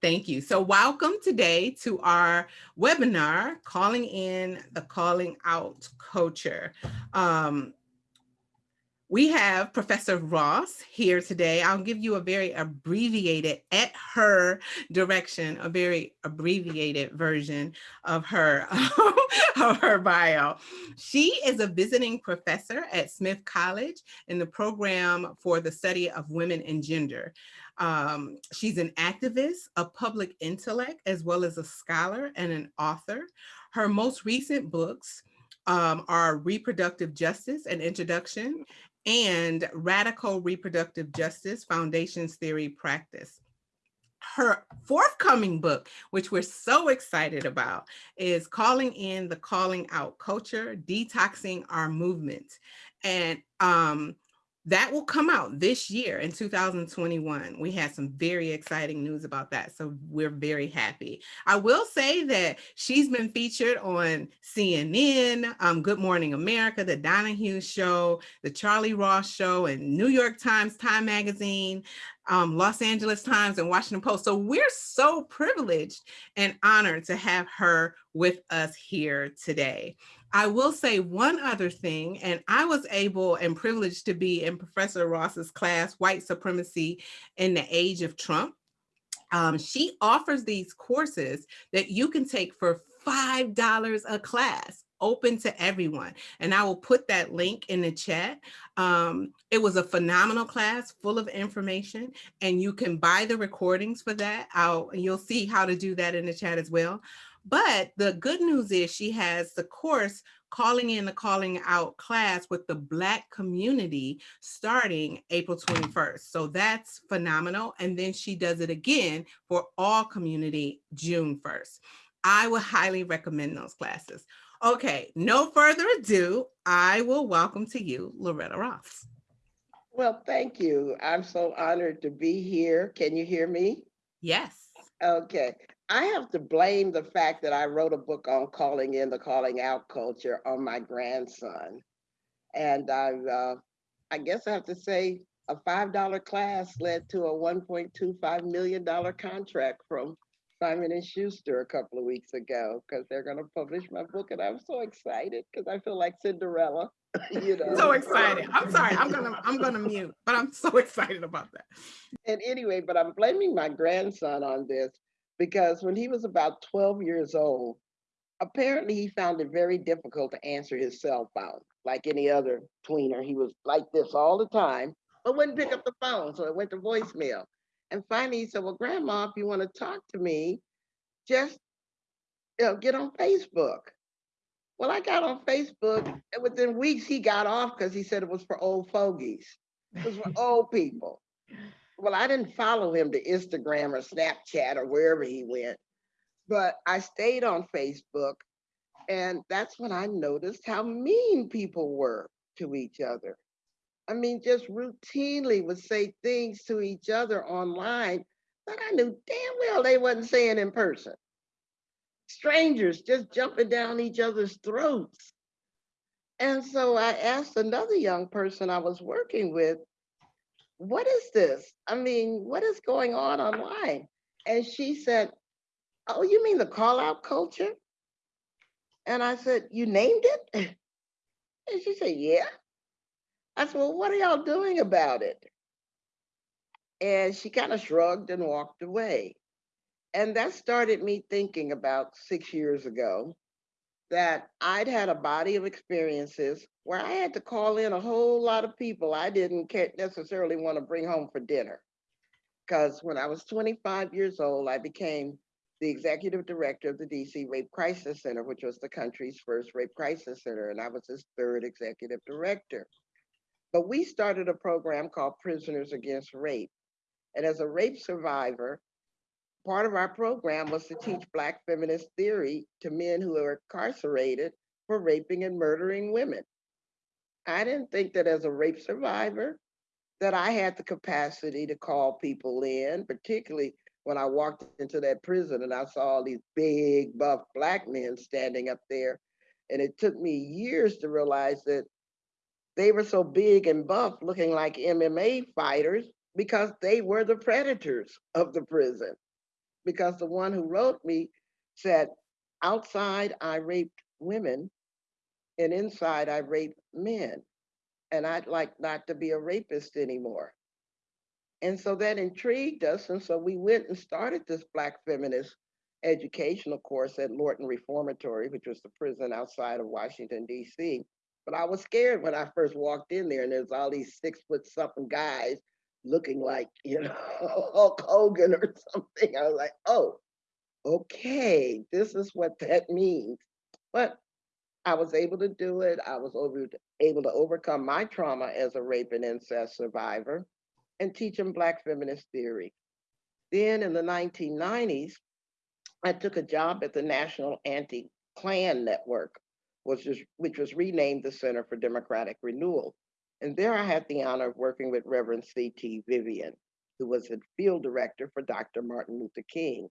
Thank you. So welcome today to our webinar, Calling in the Calling Out Culture. Um, we have Professor Ross here today. I'll give you a very abbreviated, at her direction, a very abbreviated version of her, of her bio. She is a visiting professor at Smith College in the program for the study of women and gender. Um, she's an activist, a public intellect, as well as a scholar and an author. Her most recent books um, are Reproductive Justice, an introduction, and Radical Reproductive Justice Foundations Theory Practice. Her forthcoming book, which we're so excited about, is Calling in the Calling Out Culture, Detoxing Our Movement. And um, that will come out this year in 2021. We had some very exciting news about that. So we're very happy. I will say that she's been featured on CNN, um, Good Morning America, The Donahue Show, The Charlie Rose Show, and New York Times, Time Magazine, um, Los Angeles Times, and Washington Post. So we're so privileged and honored to have her with us here today. I will say one other thing, and I was able and privileged to be in Professor Ross's class, White Supremacy in the Age of Trump. Um, she offers these courses that you can take for $5 a class open to everyone. And I will put that link in the chat. Um, it was a phenomenal class full of information and you can buy the recordings for that. I'll, you'll see how to do that in the chat as well. But the good news is she has the course calling in the calling out class with the black community starting April 21st. So that's phenomenal. And then she does it again for all community June 1st. I would highly recommend those classes. Okay, no further ado, I will welcome to you, Loretta Ross. Well, thank you. I'm so honored to be here. Can you hear me? Yes. Okay. I have to blame the fact that I wrote a book on calling in the calling out culture on my grandson. And I, uh, I guess I have to say a $5 class led to a $1.25 million contract from Simon and Schuster a couple of weeks ago because they're going to publish my book, and I'm so excited because I feel like Cinderella. you know, so excited. I'm sorry. I'm gonna I'm gonna mute, but I'm so excited about that. And anyway, but I'm blaming my grandson on this because when he was about 12 years old, apparently he found it very difficult to answer his cell phone. Like any other tweener, he was like this all the time, but wouldn't pick up the phone, so it went to voicemail. And finally he said, well, grandma, if you want to talk to me, just you know, get on Facebook. Well, I got on Facebook, and within weeks he got off because he said it was for old fogies. It was for old people well, I didn't follow him to Instagram or Snapchat or wherever he went, but I stayed on Facebook. And that's when I noticed how mean people were to each other. I mean, just routinely would say things to each other online that I knew damn well they wasn't saying in person. Strangers just jumping down each other's throats. And so I asked another young person I was working with, what is this? I mean, what is going on online? And she said, oh, you mean the call out culture? And I said, you named it? And she said, yeah. I said, well, what are y'all doing about it? And she kind of shrugged and walked away. And that started me thinking about six years ago that I'd had a body of experiences where I had to call in a whole lot of people I didn't necessarily want to bring home for dinner. Because when I was 25 years old, I became the executive director of the DC Rape Crisis Center, which was the country's first rape crisis center, and I was its third executive director. But we started a program called Prisoners Against Rape. And as a rape survivor, part of our program was to teach Black feminist theory to men who are incarcerated for raping and murdering women. I didn't think that as a rape survivor, that I had the capacity to call people in, particularly when I walked into that prison and I saw all these big, buff black men standing up there. And it took me years to realize that they were so big and buff, looking like MMA fighters, because they were the predators of the prison because the one who wrote me said, outside I raped women and inside I raped men. And I'd like not to be a rapist anymore. And so that intrigued us. And so we went and started this Black feminist educational course at Lorton Reformatory, which was the prison outside of Washington, D.C. But I was scared when I first walked in there and there's all these six foot something guys looking like, you know, Hulk Hogan or something. I was like, oh, okay, this is what that means. But I was able to do it. I was over, able to overcome my trauma as a rape and incest survivor and teach them Black feminist theory. Then in the 1990s, I took a job at the National Anti-Klan Network, which was, which was renamed the Center for Democratic Renewal. And there I had the honor of working with Reverend C.T. Vivian, who was the field director for Dr. Martin Luther King.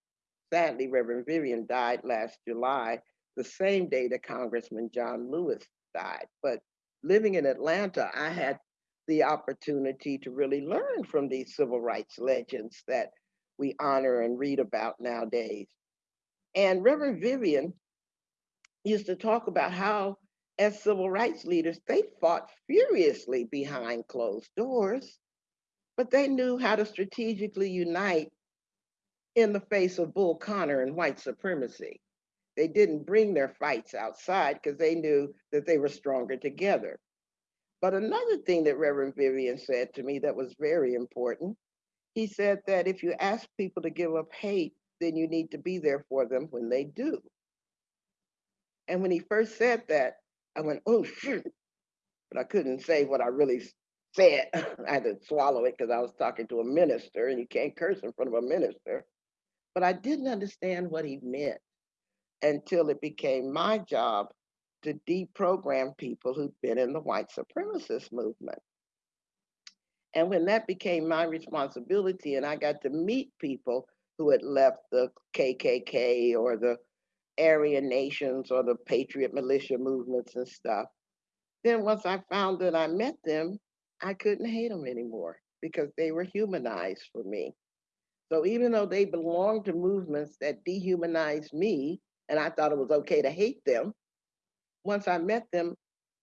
Sadly, Reverend Vivian died last July, the same day that Congressman John Lewis died. But living in Atlanta, I had the opportunity to really learn from these civil rights legends that we honor and read about nowadays. And Reverend Vivian used to talk about how, as civil rights leaders, they fought furiously behind closed doors, but they knew how to strategically unite in the face of Bull Connor and white supremacy. They didn't bring their fights outside because they knew that they were stronger together. But another thing that Reverend Vivian said to me that was very important, he said that if you ask people to give up hate, then you need to be there for them when they do. And when he first said that, I went, oh, shoot. But I couldn't say what I really said. I had to swallow it because I was talking to a minister and you can't curse in front of a minister. But I didn't understand what he meant until it became my job to deprogram people who'd been in the white supremacist movement. And when that became my responsibility and I got to meet people who had left the KKK or the Aryan nations or the patriot militia movements and stuff, then once I found that I met them, I couldn't hate them anymore because they were humanized for me. So even though they belonged to movements that dehumanized me, and I thought it was okay to hate them, once I met them,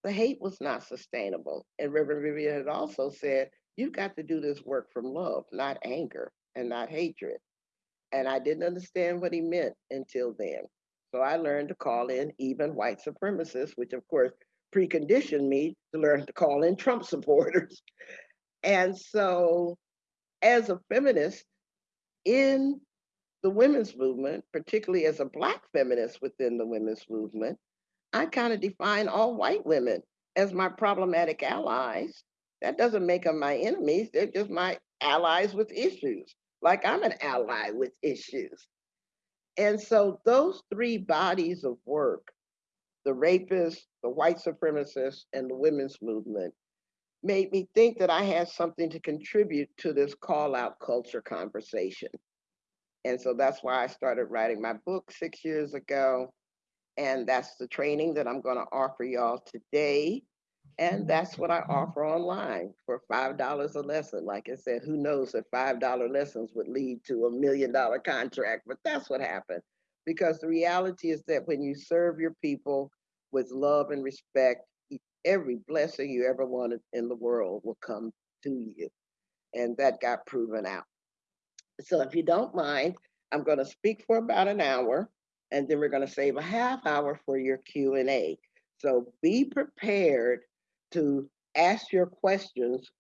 the hate was not sustainable. And Reverend Vivian had also said, you've got to do this work from love, not anger and not hatred. And I didn't understand what he meant until then. So I learned to call in even white supremacists, which of course preconditioned me to learn to call in Trump supporters. And so as a feminist in the women's movement, particularly as a Black feminist within the women's movement, I kind of define all white women as my problematic allies. That doesn't make them my enemies. They're just my allies with issues, like I'm an ally with issues. And so those three bodies of work, the rapists, the white supremacists, and the women's movement, made me think that I had something to contribute to this call out culture conversation. And so that's why I started writing my book six years ago. And that's the training that I'm going to offer y'all today. And that's what I offer online for $5 a lesson. Like I said, who knows if $5 lessons would lead to a million dollar contract, but that's what happened. Because the reality is that when you serve your people with love and respect, every blessing you ever wanted in the world will come to you. And that got proven out. So if you don't mind, I'm going to speak for about an hour and then we're going to save a half hour for your Q&A. So be prepared to ask your questions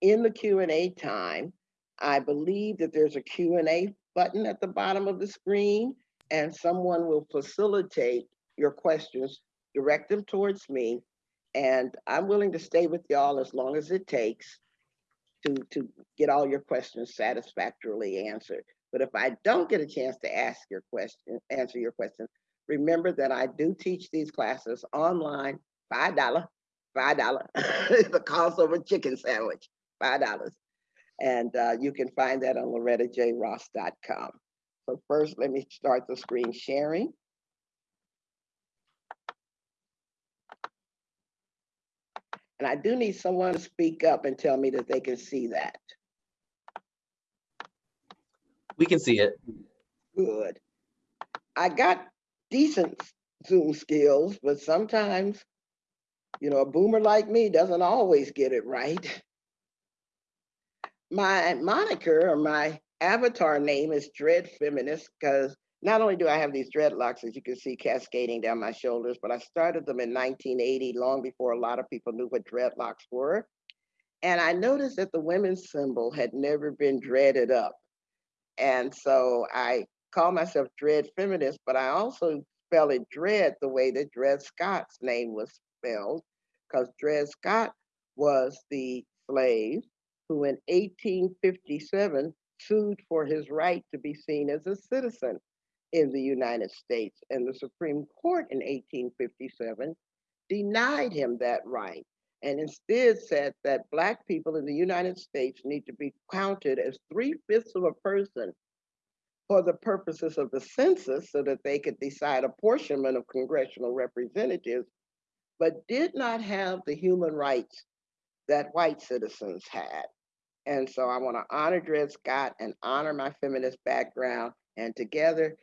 in the Q&A time. I believe that there's a Q&A button at the bottom of the screen and someone will facilitate your questions, direct them towards me. And I'm willing to stay with y'all as long as it takes to, to get all your questions satisfactorily answered. But if I don't get a chance to ask your question, answer your question, remember that I do teach these classes online, $5, $5. the cost of a chicken sandwich, $5. And uh, you can find that on lorettajross.com. So first, let me start the screen sharing. And I do need someone to speak up and tell me that they can see that. We can see it. Good. I got decent Zoom skills, but sometimes, you know, a boomer like me doesn't always get it right. My moniker or my avatar name is Dread Feminist because not only do I have these dreadlocks, as you can see, cascading down my shoulders, but I started them in 1980, long before a lot of people knew what dreadlocks were. And I noticed that the women's symbol had never been dreaded up. And so I call myself Dread Feminist, but I also spell it Dread the way that Dred Scott's name was spelled, because Dred Scott was the slave who in 1857 sued for his right to be seen as a citizen in the United States. And the Supreme Court in 1857 denied him that right and instead said that Black people in the United States need to be counted as three fifths of a person for the purposes of the census so that they could decide apportionment of congressional representatives, but did not have the human rights that white citizens had. And so I want to honor Dred Scott and honor my feminist background. And together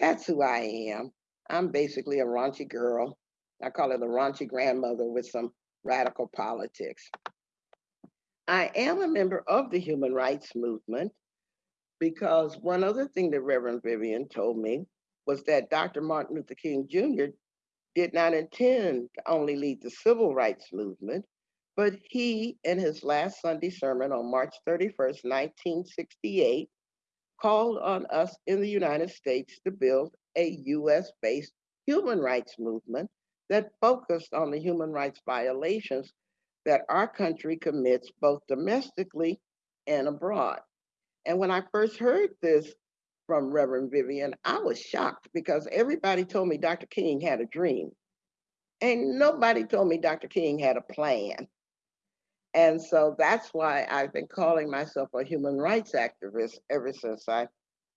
that's who I am. I'm basically a raunchy girl. I call it a raunchy grandmother with some radical politics. I am a member of the human rights movement because one other thing that Reverend Vivian told me was that Dr. Martin Luther King Jr. did not intend to only lead the civil rights movement, but he, in his last Sunday sermon on March 31st, 1968, called on us in the United States to build a US based human rights movement that focused on the human rights violations that our country commits both domestically and abroad. And when I first heard this from Reverend Vivian, I was shocked because everybody told me Dr. King had a dream. And nobody told me Dr. King had a plan. And so that's why I've been calling myself a human rights activist ever since I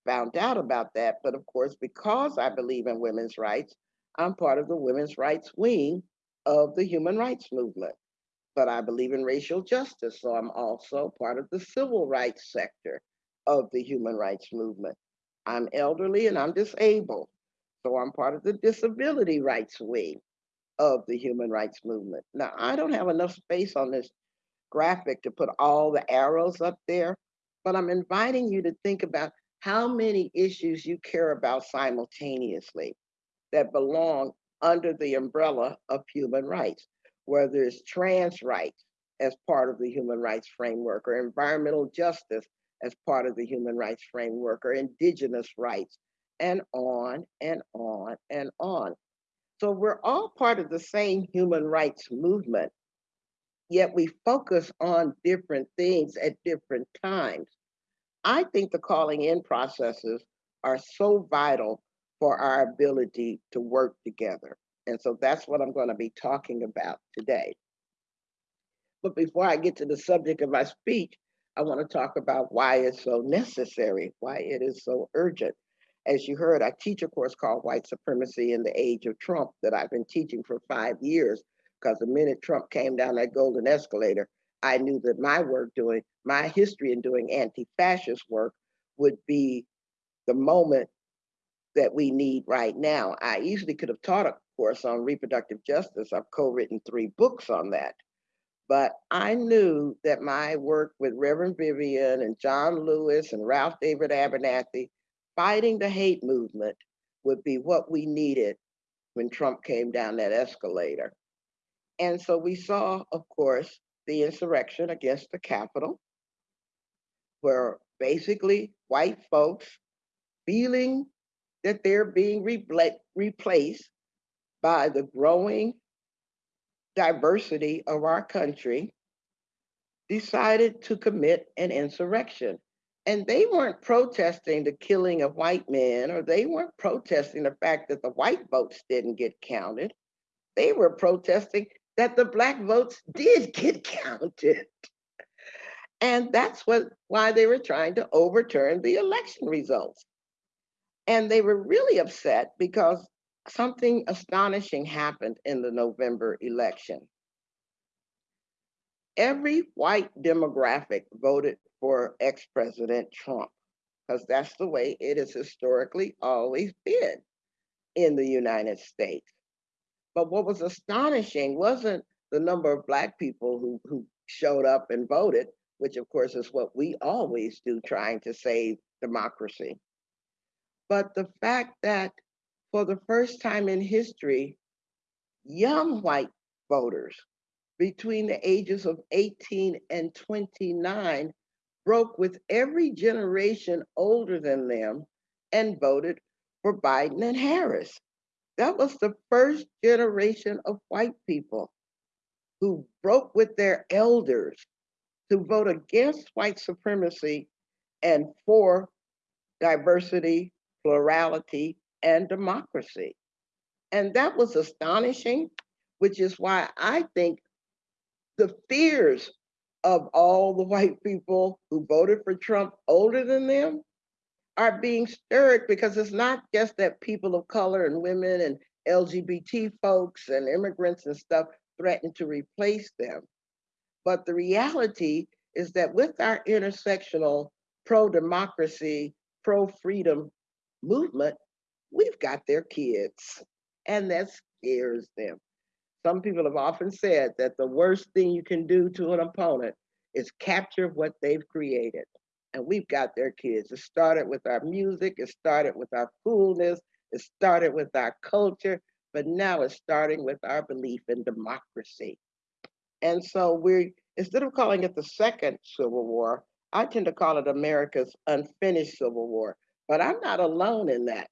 found out about that. But of course, because I believe in women's rights, I'm part of the women's rights wing of the human rights movement. But I believe in racial justice, so I'm also part of the civil rights sector of the human rights movement. I'm elderly and I'm disabled, so I'm part of the disability rights wing of the human rights movement. Now, I don't have enough space on this graphic to put all the arrows up there, but I'm inviting you to think about how many issues you care about simultaneously that belong under the umbrella of human rights, whether it's trans rights as part of the human rights framework or environmental justice as part of the human rights framework or indigenous rights and on and on and on. So we're all part of the same human rights movement yet we focus on different things at different times. I think the calling in processes are so vital for our ability to work together. And so that's what I'm going to be talking about today. But before I get to the subject of my speech, I want to talk about why it's so necessary, why it is so urgent. As you heard, I teach a course called White Supremacy in the Age of Trump that I've been teaching for five years because the minute Trump came down that golden escalator, I knew that my work doing my history in doing anti-fascist work would be the moment that we need right now. I easily could have taught a course on reproductive justice. I've co-written three books on that. But I knew that my work with Reverend Vivian and John Lewis and Ralph David Abernathy fighting the hate movement would be what we needed when Trump came down that escalator. And so we saw, of course, the insurrection against the Capitol, where basically white folks feeling that they're being replaced by the growing diversity of our country, decided to commit an insurrection. And they weren't protesting the killing of white men, or they weren't protesting the fact that the white votes didn't get counted. They were protesting that the black votes did get counted. And that's what why they were trying to overturn the election results. And they were really upset because something astonishing happened in the November election. Every white demographic voted for ex-President Trump. because that's the way it has historically always been in the United States. But what was astonishing wasn't the number of Black people who, who showed up and voted, which of course is what we always do, trying to save democracy. But the fact that for the first time in history, young white voters between the ages of 18 and 29 broke with every generation older than them and voted for Biden and Harris. That was the first generation of white people who broke with their elders to vote against white supremacy and for diversity, plurality, and democracy. And that was astonishing, which is why I think the fears of all the white people who voted for Trump older than them are being stirred because it's not just that people of color and women and LGBT folks and immigrants and stuff threaten to replace them. But the reality is that with our intersectional pro-democracy, pro-freedom movement, we've got their kids and that scares them. Some people have often said that the worst thing you can do to an opponent is capture what they've created. And we've got their kids. It started with our music, it started with our coolness, it started with our culture, but now it's starting with our belief in democracy. And so we're, instead of calling it the second Civil War, I tend to call it America's unfinished Civil War. But I'm not alone in that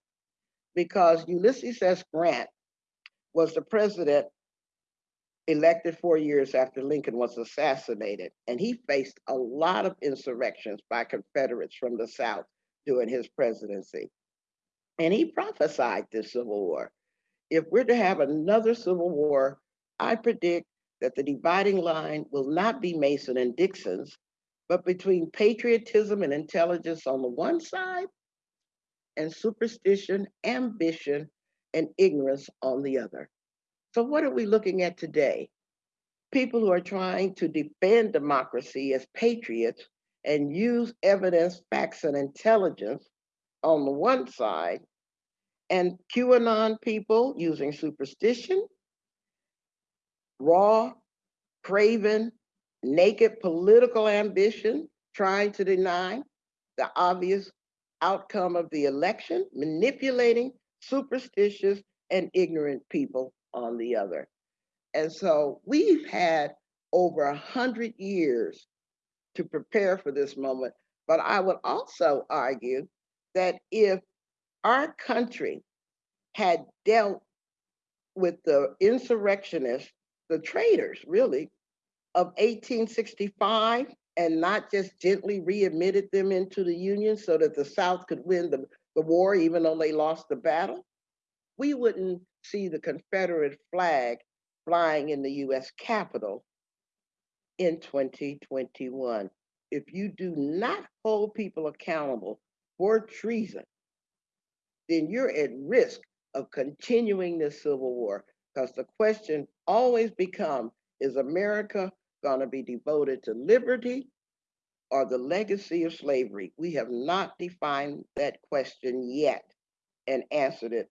because Ulysses S. Grant was the president elected four years after Lincoln was assassinated, and he faced a lot of insurrections by Confederates from the South during his presidency. And he prophesied this Civil War. If we're to have another Civil War, I predict that the dividing line will not be Mason and Dixon's, but between patriotism and intelligence on the one side and superstition, ambition, and ignorance on the other. So what are we looking at today? People who are trying to defend democracy as patriots and use evidence, facts, and intelligence on the one side, and QAnon people using superstition, raw, craven, naked political ambition, trying to deny the obvious outcome of the election, manipulating superstitious and ignorant people on the other. And so we've had over a hundred years to prepare for this moment. But I would also argue that if our country had dealt with the insurrectionists, the traitors really, of 1865 and not just gently readmitted them into the Union so that the South could win the, the war even though they lost the battle, we wouldn't see the Confederate flag flying in the US Capitol in 2021. If you do not hold people accountable for treason, then you're at risk of continuing this civil war because the question always becomes, is America gonna be devoted to liberty or the legacy of slavery? We have not defined that question yet and answered it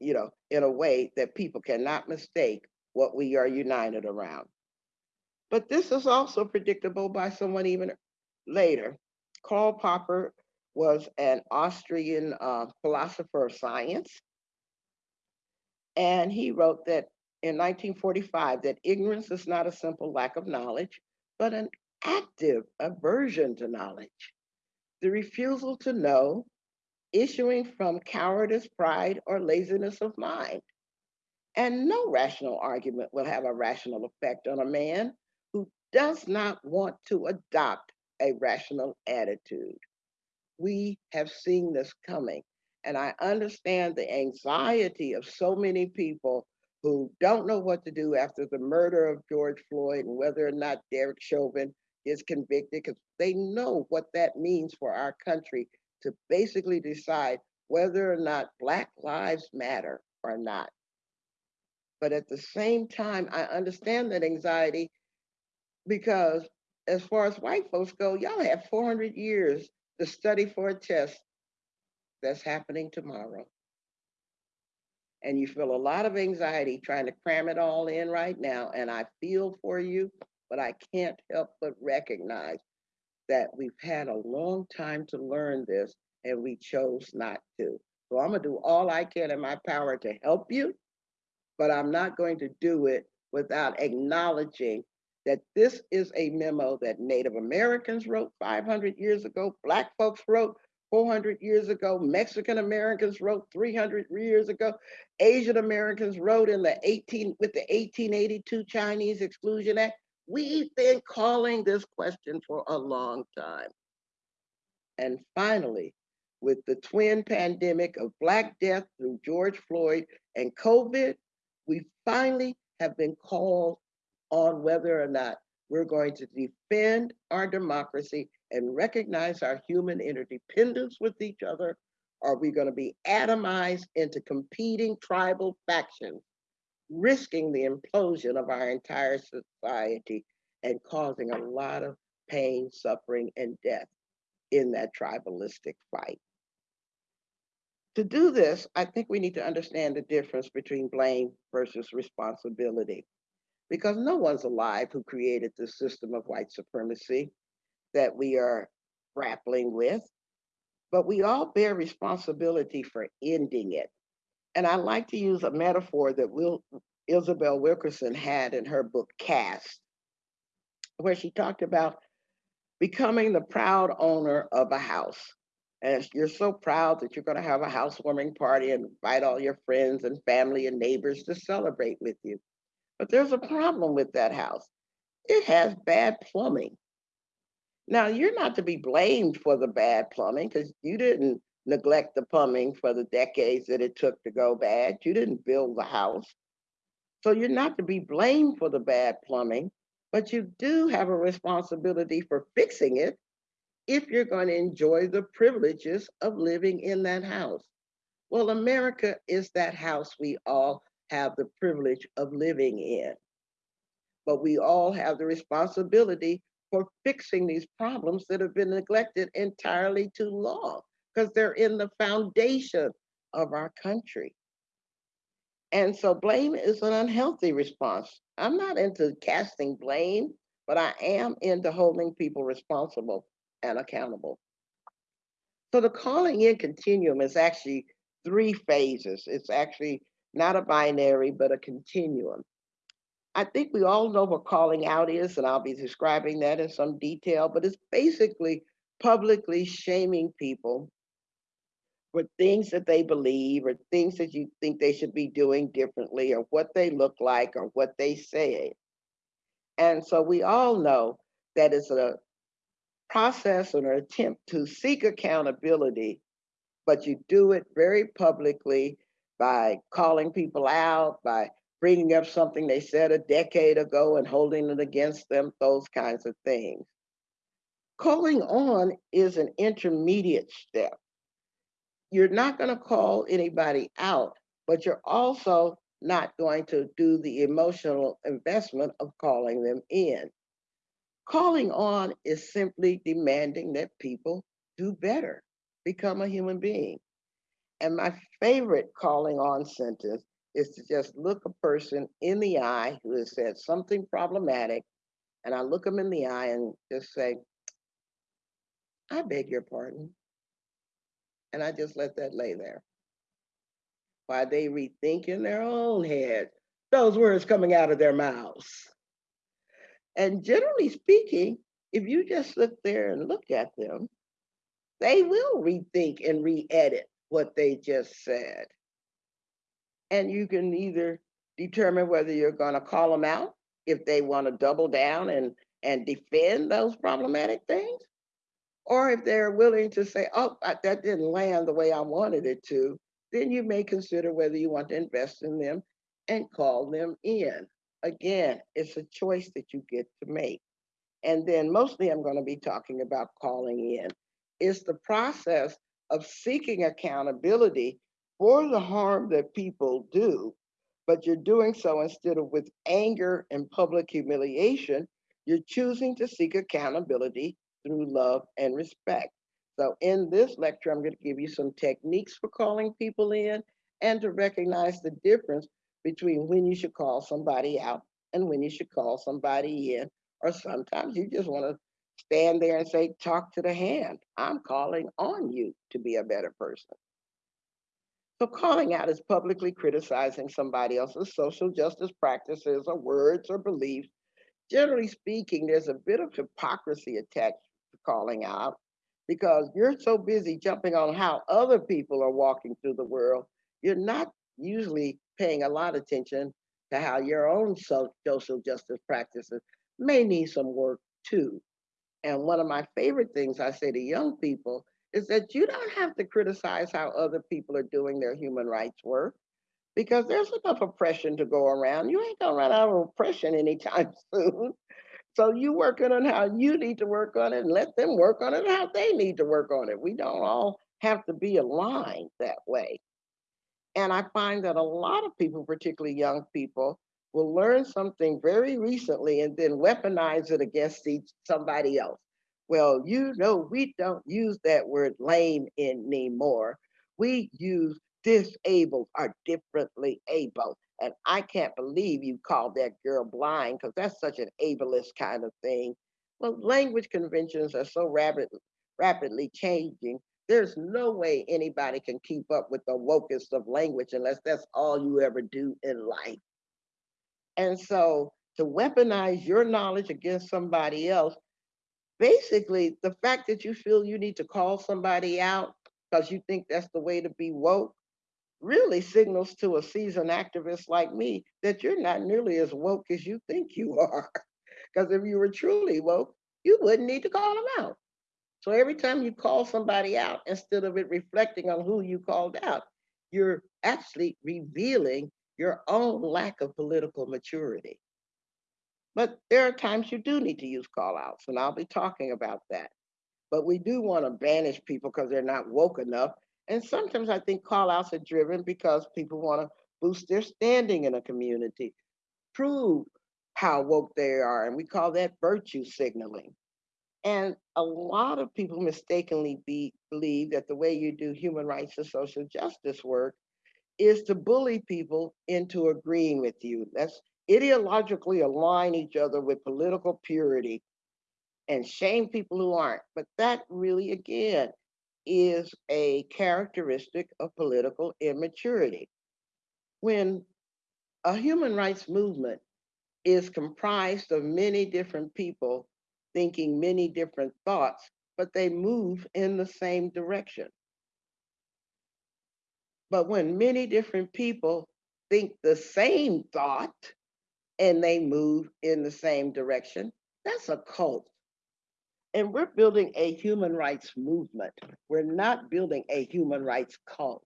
you know, in a way that people cannot mistake what we are united around. But this is also predictable by someone even later. Karl Popper was an Austrian uh, philosopher of science. And he wrote that in 1945 that ignorance is not a simple lack of knowledge, but an active aversion to knowledge. The refusal to know issuing from cowardice, pride, or laziness of mind. And no rational argument will have a rational effect on a man who does not want to adopt a rational attitude. We have seen this coming. And I understand the anxiety of so many people who don't know what to do after the murder of George Floyd and whether or not Derek Chauvin is convicted, because they know what that means for our country to basically decide whether or not Black lives matter or not. But at the same time, I understand that anxiety because as far as white folks go, y'all have 400 years to study for a test that's happening tomorrow. And you feel a lot of anxiety trying to cram it all in right now. And I feel for you, but I can't help but recognize that we've had a long time to learn this and we chose not to. So I'm gonna do all I can in my power to help you, but I'm not going to do it without acknowledging that this is a memo that Native Americans wrote 500 years ago, Black folks wrote 400 years ago, Mexican Americans wrote 300 years ago, Asian Americans wrote in the 18 with the 1882 Chinese Exclusion Act. We've been calling this question for a long time. And finally, with the twin pandemic of Black death through George Floyd and COVID, we finally have been called on whether or not we're going to defend our democracy and recognize our human interdependence with each other. Are we going to be atomized into competing tribal factions, risking the implosion of our entire society and causing a lot of pain, suffering, and death in that tribalistic fight? To do this, I think we need to understand the difference between blame versus responsibility because no one's alive who created the system of white supremacy that we are grappling with, but we all bear responsibility for ending it. And I like to use a metaphor that Will, Isabel Wilkerson had in her book, Caste, where she talked about becoming the proud owner of a house. And you're so proud that you're going to have a housewarming party and invite all your friends and family and neighbors to celebrate with you. But there's a problem with that house. It has bad plumbing. Now, you're not to be blamed for the bad plumbing because you didn't neglect the plumbing for the decades that it took to go bad. You didn't build the house. So you're not to be blamed for the bad plumbing, but you do have a responsibility for fixing it if you're going to enjoy the privileges of living in that house. Well, America is that house we all have the privilege of living in. But we all have the responsibility for fixing these problems that have been neglected entirely too long because they're in the foundation of our country. And so blame is an unhealthy response. I'm not into casting blame, but I am into holding people responsible and accountable. So the calling in continuum is actually three phases. It's actually not a binary, but a continuum. I think we all know what calling out is, and I'll be describing that in some detail, but it's basically publicly shaming people for things that they believe or things that you think they should be doing differently or what they look like or what they say. And so we all know that it's a process or an attempt to seek accountability, but you do it very publicly by calling people out, by bringing up something they said a decade ago and holding it against them, those kinds of things. Calling on is an intermediate step. You're not going to call anybody out, but you're also not going to do the emotional investment of calling them in. Calling on is simply demanding that people do better, become a human being. And my favorite calling on sentence is to just look a person in the eye who has said something problematic, and I look them in the eye and just say, I beg your pardon. And I just let that lay there. While they rethink in their own head those words coming out of their mouths. And generally speaking, if you just sit there and look at them, they will rethink and re-edit what they just said. And you can either determine whether you're going to call them out if they want to double down and, and defend those problematic things, or if they're willing to say, oh, that didn't land the way I wanted it to, then you may consider whether you want to invest in them and call them in. Again, it's a choice that you get to make. And then mostly I'm going to be talking about calling in. It's the process of seeking accountability for the harm that people do, but you're doing so instead of with anger and public humiliation, you're choosing to seek accountability through love and respect. So in this lecture, I'm going to give you some techniques for calling people in and to recognize the difference between when you should call somebody out and when you should call somebody in. Or sometimes you just want to stand there and say, talk to the hand. I'm calling on you to be a better person. So calling out is publicly criticizing somebody else's social justice practices or words or beliefs. Generally speaking, there's a bit of hypocrisy attached calling out because you're so busy jumping on how other people are walking through the world, you're not usually paying a lot of attention to how your own social justice practices may need some work too. And one of my favorite things I say to young people is that you don't have to criticize how other people are doing their human rights work because there's enough oppression to go around. You ain't gonna run out of oppression anytime soon. So you working on how you need to work on it and let them work on it how they need to work on it. We don't all have to be aligned that way. And I find that a lot of people, particularly young people, will learn something very recently and then weaponize it against each, somebody else. Well, you know, we don't use that word lame anymore. We use disabled or differently able. And I can't believe you called that girl blind because that's such an ableist kind of thing. Well, language conventions are so rapid, rapidly changing. There's no way anybody can keep up with the wokest of language unless that's all you ever do in life. And so to weaponize your knowledge against somebody else, basically the fact that you feel you need to call somebody out because you think that's the way to be woke really signals to a seasoned activist like me that you're not nearly as woke as you think you are. Because if you were truly woke, you wouldn't need to call them out. So every time you call somebody out, instead of it reflecting on who you called out, you're actually revealing your own lack of political maturity. But there are times you do need to use call outs, and I'll be talking about that. But we do want to banish people because they're not woke enough. And sometimes I think call outs are driven because people want to boost their standing in a community, prove how woke they are. And we call that virtue signaling. And a lot of people mistakenly be, believe that the way you do human rights and social justice work is to bully people into agreeing with you. Let's ideologically align each other with political purity and shame people who aren't. But that really, again, is a characteristic of political immaturity. When a human rights movement is comprised of many different people thinking many different thoughts, but they move in the same direction. But when many different people think the same thought and they move in the same direction, that's a cult. And we're building a human rights movement. We're not building a human rights cult.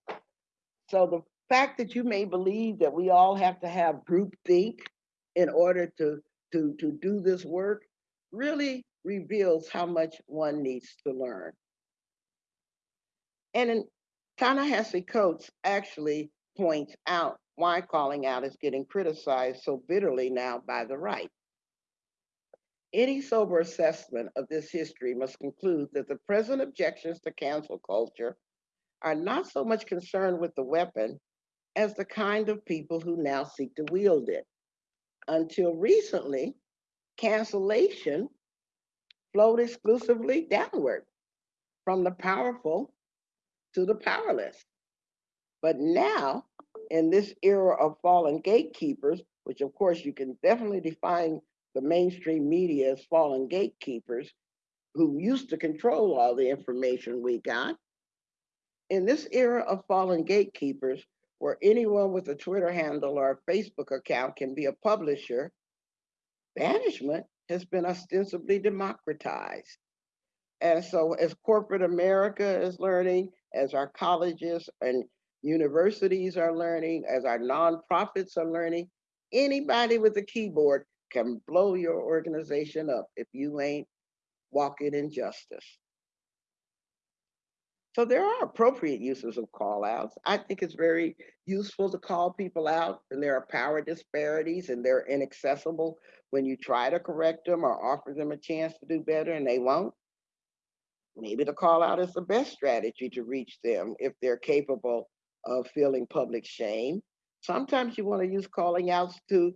So the fact that you may believe that we all have to have group think in order to, to, to do this work really reveals how much one needs to learn. And in Ta-Nehisi Coates actually points out why calling out is getting criticized so bitterly now by the right. Any sober assessment of this history must conclude that the present objections to cancel culture are not so much concerned with the weapon as the kind of people who now seek to wield it. Until recently, cancellation flowed exclusively downward from the powerful to the powerless. But now, in this era of fallen gatekeepers, which of course you can definitely define the mainstream media as fallen gatekeepers who used to control all the information we got. In this era of fallen gatekeepers, where anyone with a Twitter handle or a Facebook account can be a publisher, banishment has been ostensibly democratized. And so as corporate America is learning, as our colleges and universities are learning, as our nonprofits are learning, anybody with a keyboard can blow your organization up if you ain't walking in justice. So there are appropriate uses of call outs. I think it's very useful to call people out and there are power disparities and they're inaccessible when you try to correct them or offer them a chance to do better and they won't. maybe the call out is the best strategy to reach them if they're capable of feeling public shame. Sometimes you want to use calling outs to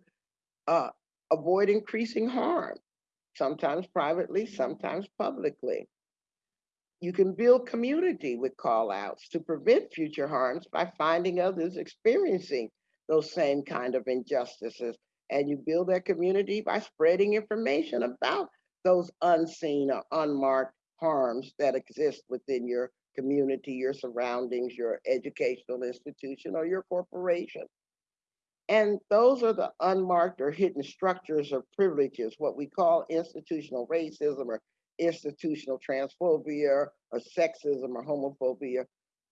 uh, avoid increasing harm, sometimes privately, sometimes publicly. You can build community with call outs to prevent future harms by finding others experiencing those same kind of injustices. And you build that community by spreading information about those unseen or unmarked harms that exist within your community, your surroundings, your educational institution, or your corporation. And those are the unmarked or hidden structures of privileges, what we call institutional racism or institutional transphobia or sexism or homophobia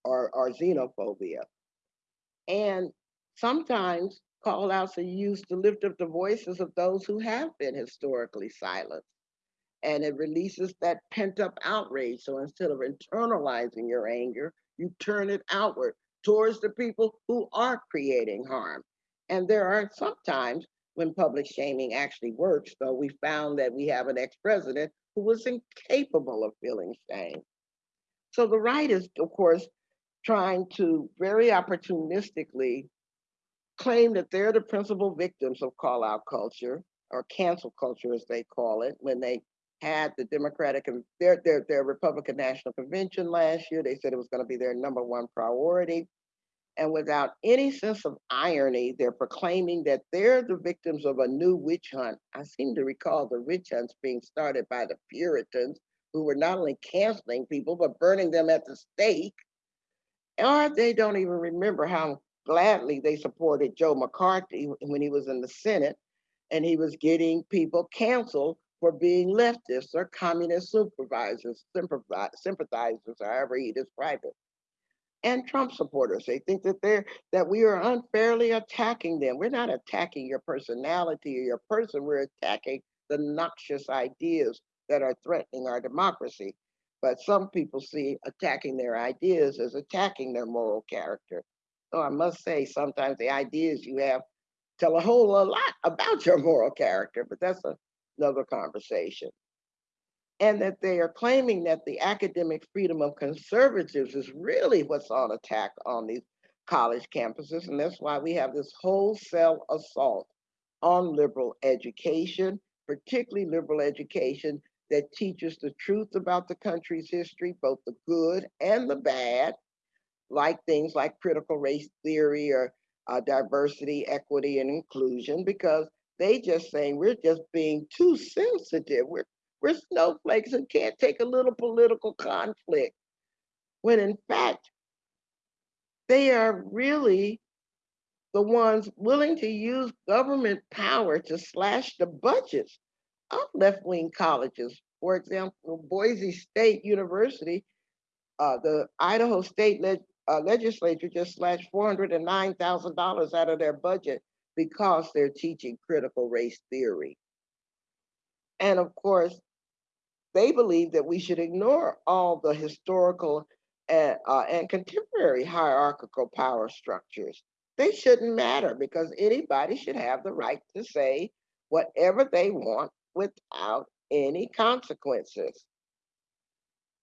or, or xenophobia. And sometimes call outs are used to lift up the voices of those who have been historically silenced. And it releases that pent up outrage. So instead of internalizing your anger, you turn it outward towards the people who are creating harm. And there are sometimes when public shaming actually works, though we found that we have an ex-president who was incapable of feeling shame. So the right is, of course, trying to very opportunistically claim that they're the principal victims of call out culture or cancel culture, as they call it, when they had the Democratic and their, their, their Republican National Convention last year. They said it was going to be their number one priority. And without any sense of irony, they're proclaiming that they're the victims of a new witch hunt. I seem to recall the witch hunts being started by the Puritans, who were not only canceling people, but burning them at the stake. Or they don't even remember how gladly they supported Joe McCarthy when he was in the Senate and he was getting people canceled for being leftists or communist supervisors, sympathizers, however he described it and Trump supporters. They think that they're that we are unfairly attacking them. We're not attacking your personality or your person. We're attacking the noxious ideas that are threatening our democracy. But some people see attacking their ideas as attacking their moral character. So I must say, sometimes the ideas you have tell a whole lot about your moral character, but that's a, another conversation and that they are claiming that the academic freedom of conservatives is really what's on attack on these college campuses. And that's why we have this wholesale assault on liberal education, particularly liberal education that teaches the truth about the country's history, both the good and the bad, like things like critical race theory or uh, diversity, equity, and inclusion, because they just saying we're just being too sensitive. We're we're snowflakes and can't take a little political conflict. When in fact, they are really the ones willing to use government power to slash the budgets of left-wing colleges. For example, Boise State University, uh, the Idaho State uh, legislature just slashed $409,000 out of their budget because they're teaching critical race theory. And of course, they believe that we should ignore all the historical and, uh, and contemporary hierarchical power structures. They shouldn't matter because anybody should have the right to say whatever they want without any consequences.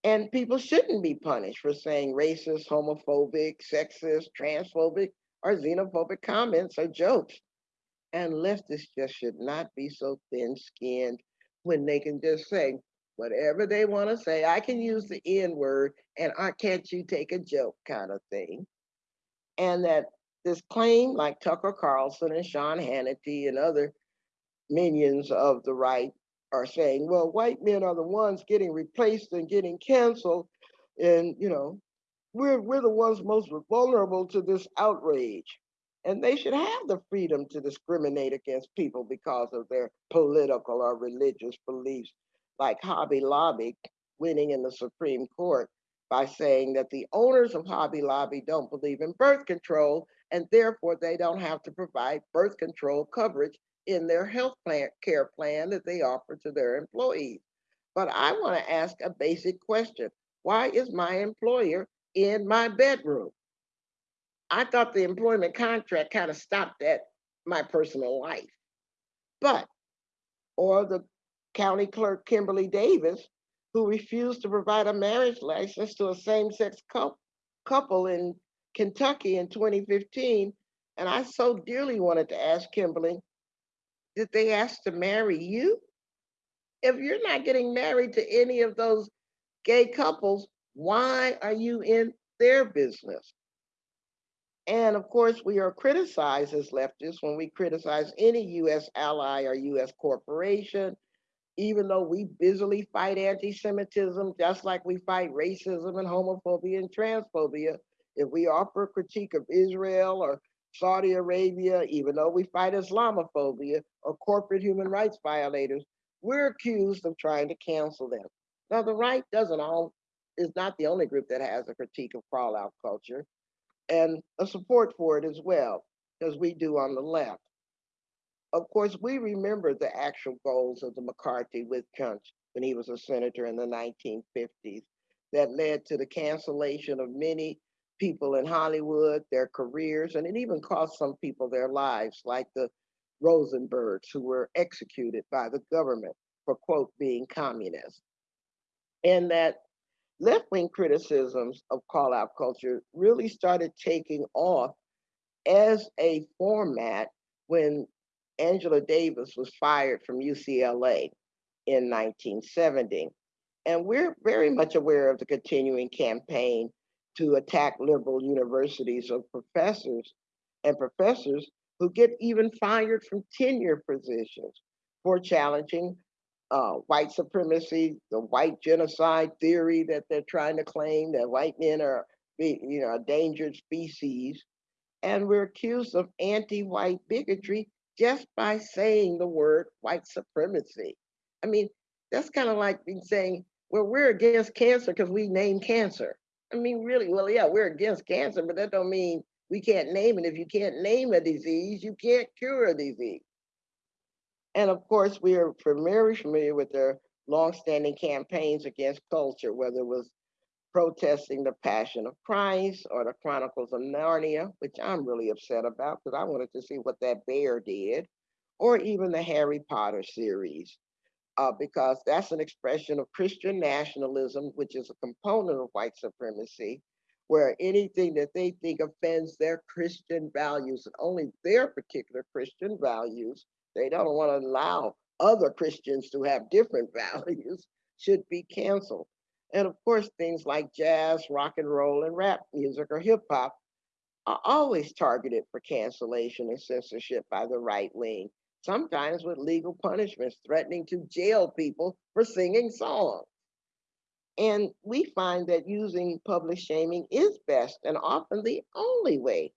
And people shouldn't be punished for saying racist, homophobic, sexist, transphobic, or xenophobic comments or jokes. And leftists just should not be so thin skinned when they can just say, whatever they want to say. I can use the N word and I can't you take a joke kind of thing. And that this claim, like Tucker Carlson and Sean Hannity and other minions of the right are saying, well, white men are the ones getting replaced and getting canceled. And, you know, we're, we're the ones most vulnerable to this outrage. And they should have the freedom to discriminate against people because of their political or religious beliefs like Hobby Lobby winning in the Supreme Court by saying that the owners of Hobby Lobby don't believe in birth control and therefore they don't have to provide birth control coverage in their health plan, care plan that they offer to their employees. But I want to ask a basic question. Why is my employer in my bedroom? I thought the employment contract kind of stopped at my personal life. But, or the County Clerk Kimberly Davis who refused to provide a marriage license to a same-sex couple in Kentucky in 2015. And I so dearly wanted to ask Kimberly, did they ask to marry you? If you're not getting married to any of those gay couples, why are you in their business? And of course, we are criticized as leftists when we criticize any US ally or US corporation, even though we busily fight anti-Semitism, just like we fight racism and homophobia and transphobia. If we offer a critique of Israel or Saudi Arabia, even though we fight Islamophobia or corporate human rights violators, we're accused of trying to cancel them. Now, the right doesn't all is not the only group that has a critique of call out culture and a support for it as well, as we do on the left. Of course, we remember the actual goals of the McCarthy with hunt when he was a senator in the 1950s that led to the cancellation of many people in Hollywood, their careers, and it even cost some people their lives, like the Rosenbergs, who were executed by the government for, quote, being communist. And that left wing criticisms of call out culture really started taking off as a format when Angela Davis was fired from UCLA in 1970. And we're very much aware of the continuing campaign to attack liberal universities of professors and professors who get even fired from tenure positions for challenging uh, white supremacy, the white genocide theory that they're trying to claim that white men are, you know, a endangered species. And we're accused of anti-white bigotry just by saying the word white supremacy. I mean, that's kind of like saying, well, we're against cancer because we name cancer. I mean, really, well, yeah, we're against cancer, but that don't mean we can't name it. If you can't name a disease, you can't cure a disease. And of course, we are very familiar with their longstanding campaigns against culture, whether it was protesting the Passion of Christ or the Chronicles of Narnia, which I'm really upset about because I wanted to see what that bear did, or even the Harry Potter series, uh, because that's an expression of Christian nationalism, which is a component of white supremacy, where anything that they think offends their Christian values and only their particular Christian values they don't want to allow other Christians to have different values, should be canceled. And of course, things like jazz, rock and roll, and rap music or hip hop are always targeted for cancellation and censorship by the right wing, sometimes with legal punishments threatening to jail people for singing songs. And we find that using public shaming is best and often the only way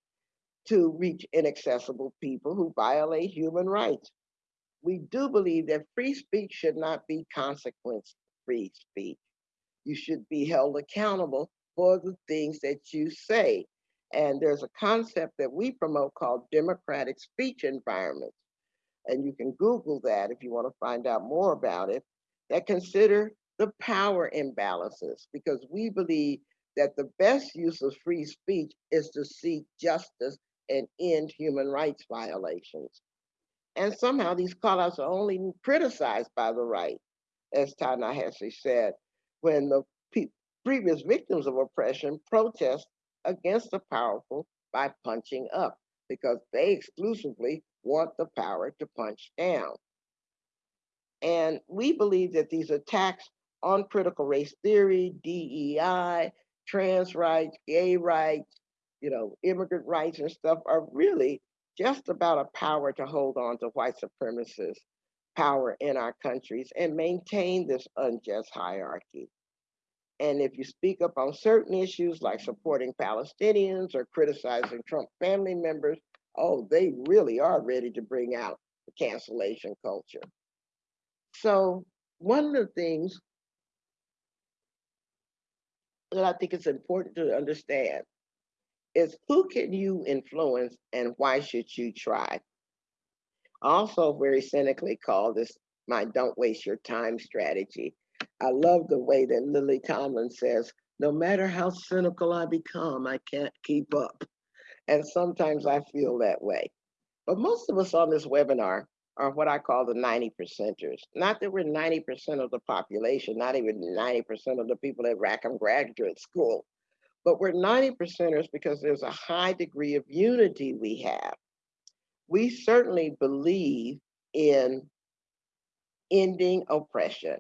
to reach inaccessible people who violate human rights. We do believe that free speech should not be consequence free speech. You should be held accountable for the things that you say. And there's a concept that we promote called democratic speech environments. And you can Google that if you want to find out more about it, that consider the power imbalances because we believe that the best use of free speech is to seek justice and end human rights violations. And somehow these callouts are only criticized by the right, as Ta-Nehisi said, when the previous victims of oppression protest against the powerful by punching up because they exclusively want the power to punch down. And we believe that these attacks on critical race theory, DEI, trans rights, gay rights, you know, immigrant rights and stuff are really just about a power to hold on to white supremacist power in our countries and maintain this unjust hierarchy. And if you speak up on certain issues like supporting Palestinians or criticizing Trump family members, oh, they really are ready to bring out the cancellation culture. So one of the things that I think is important to understand is who can you influence and why should you try? Also very cynically call this my don't waste your time strategy. I love the way that Lily Tomlin says, no matter how cynical I become, I can't keep up. And sometimes I feel that way. But most of us on this webinar are what I call the 90 percenters. Not that we're 90% of the population, not even 90% of the people at Rackham Graduate School, but we're 90 percenters because there's a high degree of unity we have. We certainly believe in ending oppression.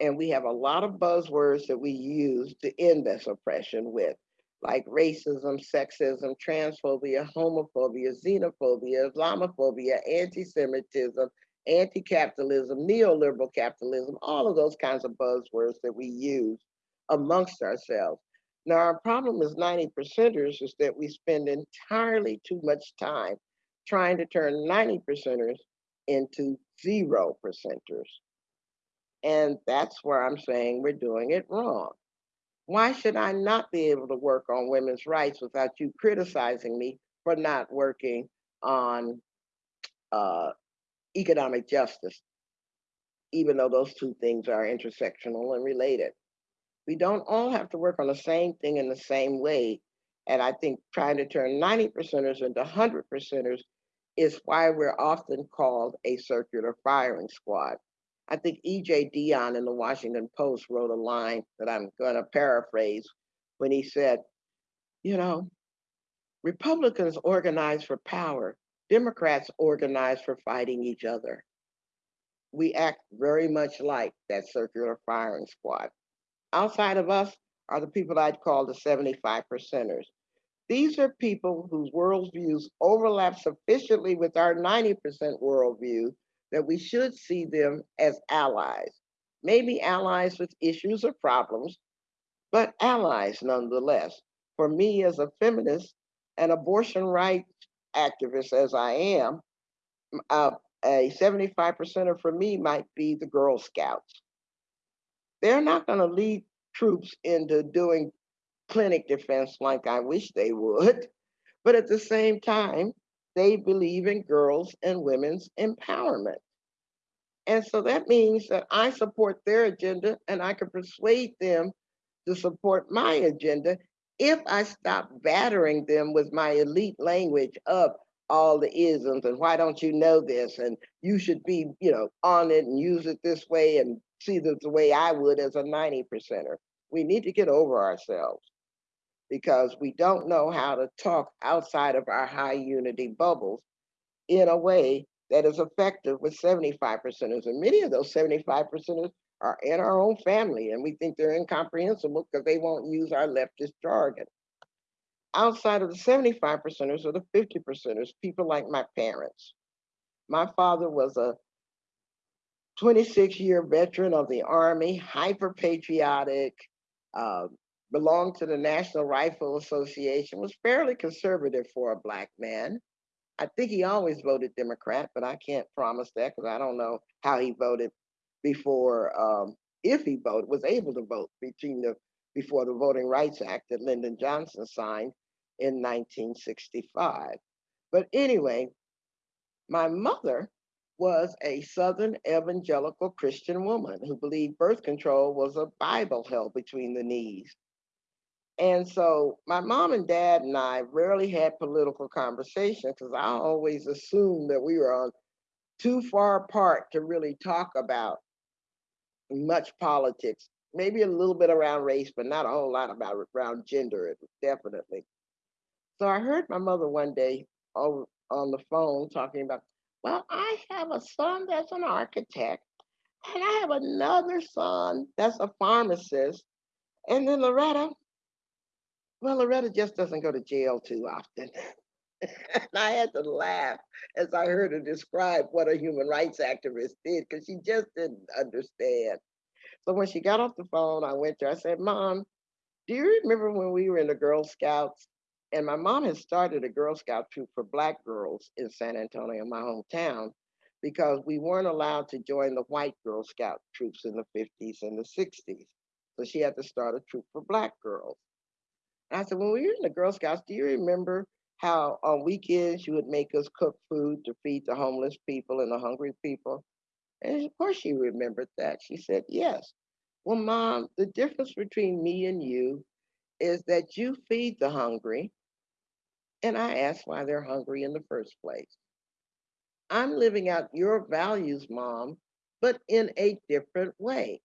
And we have a lot of buzzwords that we use to end this oppression with, like racism, sexism, transphobia, homophobia, xenophobia, Islamophobia, anti-Semitism, anti-capitalism, neoliberal capitalism, all of those kinds of buzzwords that we use amongst ourselves. Now, our problem as 90 percenters is that we spend entirely too much time trying to turn 90 percenters into zero percenters. And that's where I'm saying we're doing it wrong. Why should I not be able to work on women's rights without you criticizing me for not working on uh, economic justice, even though those two things are intersectional and related? We don't all have to work on the same thing in the same way. And I think trying to turn 90 percenters into 100 percenters is why we're often called a circular firing squad. I think E.J. Dionne in the Washington Post wrote a line that I'm going to paraphrase when he said, you know, Republicans organize for power, Democrats organize for fighting each other. We act very much like that circular firing squad. Outside of us are the people I'd call the 75 percenters. These are people whose worldviews overlap sufficiently with our 90% worldview that we should see them as allies. Maybe allies with issues or problems, but allies nonetheless. For me as a feminist and abortion rights activist as I am, uh, a 75%er for me might be the Girl Scouts. They're not going to lead troops into doing clinic defense like I wish they would. But at the same time, they believe in girls and women's empowerment. And so that means that I support their agenda and I can persuade them to support my agenda if I stop battering them with my elite language of all the isms and why don't you know this and you should be you know on it and use it this way and see this the way I would as a 90 percenter. We need to get over ourselves because we don't know how to talk outside of our high unity bubbles in a way that is effective with 75 percenters. And many of those 75 percenters are in our own family, and we think they're incomprehensible because they won't use our leftist jargon. Outside of the 75 percenters or the 50 percenters, people like my parents. My father was a 26 year veteran of the Army, hyper patriotic, uh, belonged to the National Rifle Association, was fairly conservative for a black man. I think he always voted Democrat, but I can't promise that because I don't know how he voted before, um, if he voted, was able to vote between the before the Voting Rights Act that Lyndon Johnson signed in 1965. But anyway, my mother was a Southern evangelical Christian woman who believed birth control was a Bible held between the knees. And so my mom and dad and I rarely had political conversations because I always assumed that we were on too far apart to really talk about much politics. Maybe a little bit around race, but not a whole lot about around gender, definitely. So I heard my mother one day over on the phone talking about, well, I have a son that's an architect, and I have another son that's a pharmacist. And then Loretta, well, Loretta just doesn't go to jail too often. and I had to laugh as I heard her describe what a human rights activist did because she just didn't understand. So when she got off the phone, I went to her. I said, Mom, do you remember when we were in the Girl Scouts? And my mom had started a Girl Scout troop for Black girls in San Antonio, my hometown, because we weren't allowed to join the white Girl Scout troops in the 50s and the 60s. So she had to start a troop for Black girls. And I said, when we were in the Girl Scouts, do you remember how on weekends you would make us cook food to feed the homeless people and the hungry people? And of course she remembered that. She said, yes. Well, mom, the difference between me and you is that you feed the hungry. And I ask why they're hungry in the first place. I'm living out your values, mom, but in a different way.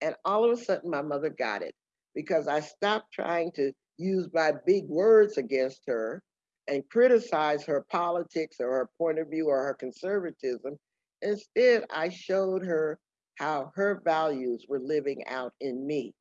And all of a sudden, my mother got it because I stopped trying to use my big words against her and criticize her politics or her point of view or her conservatism. Instead, I showed her how her values were living out in me.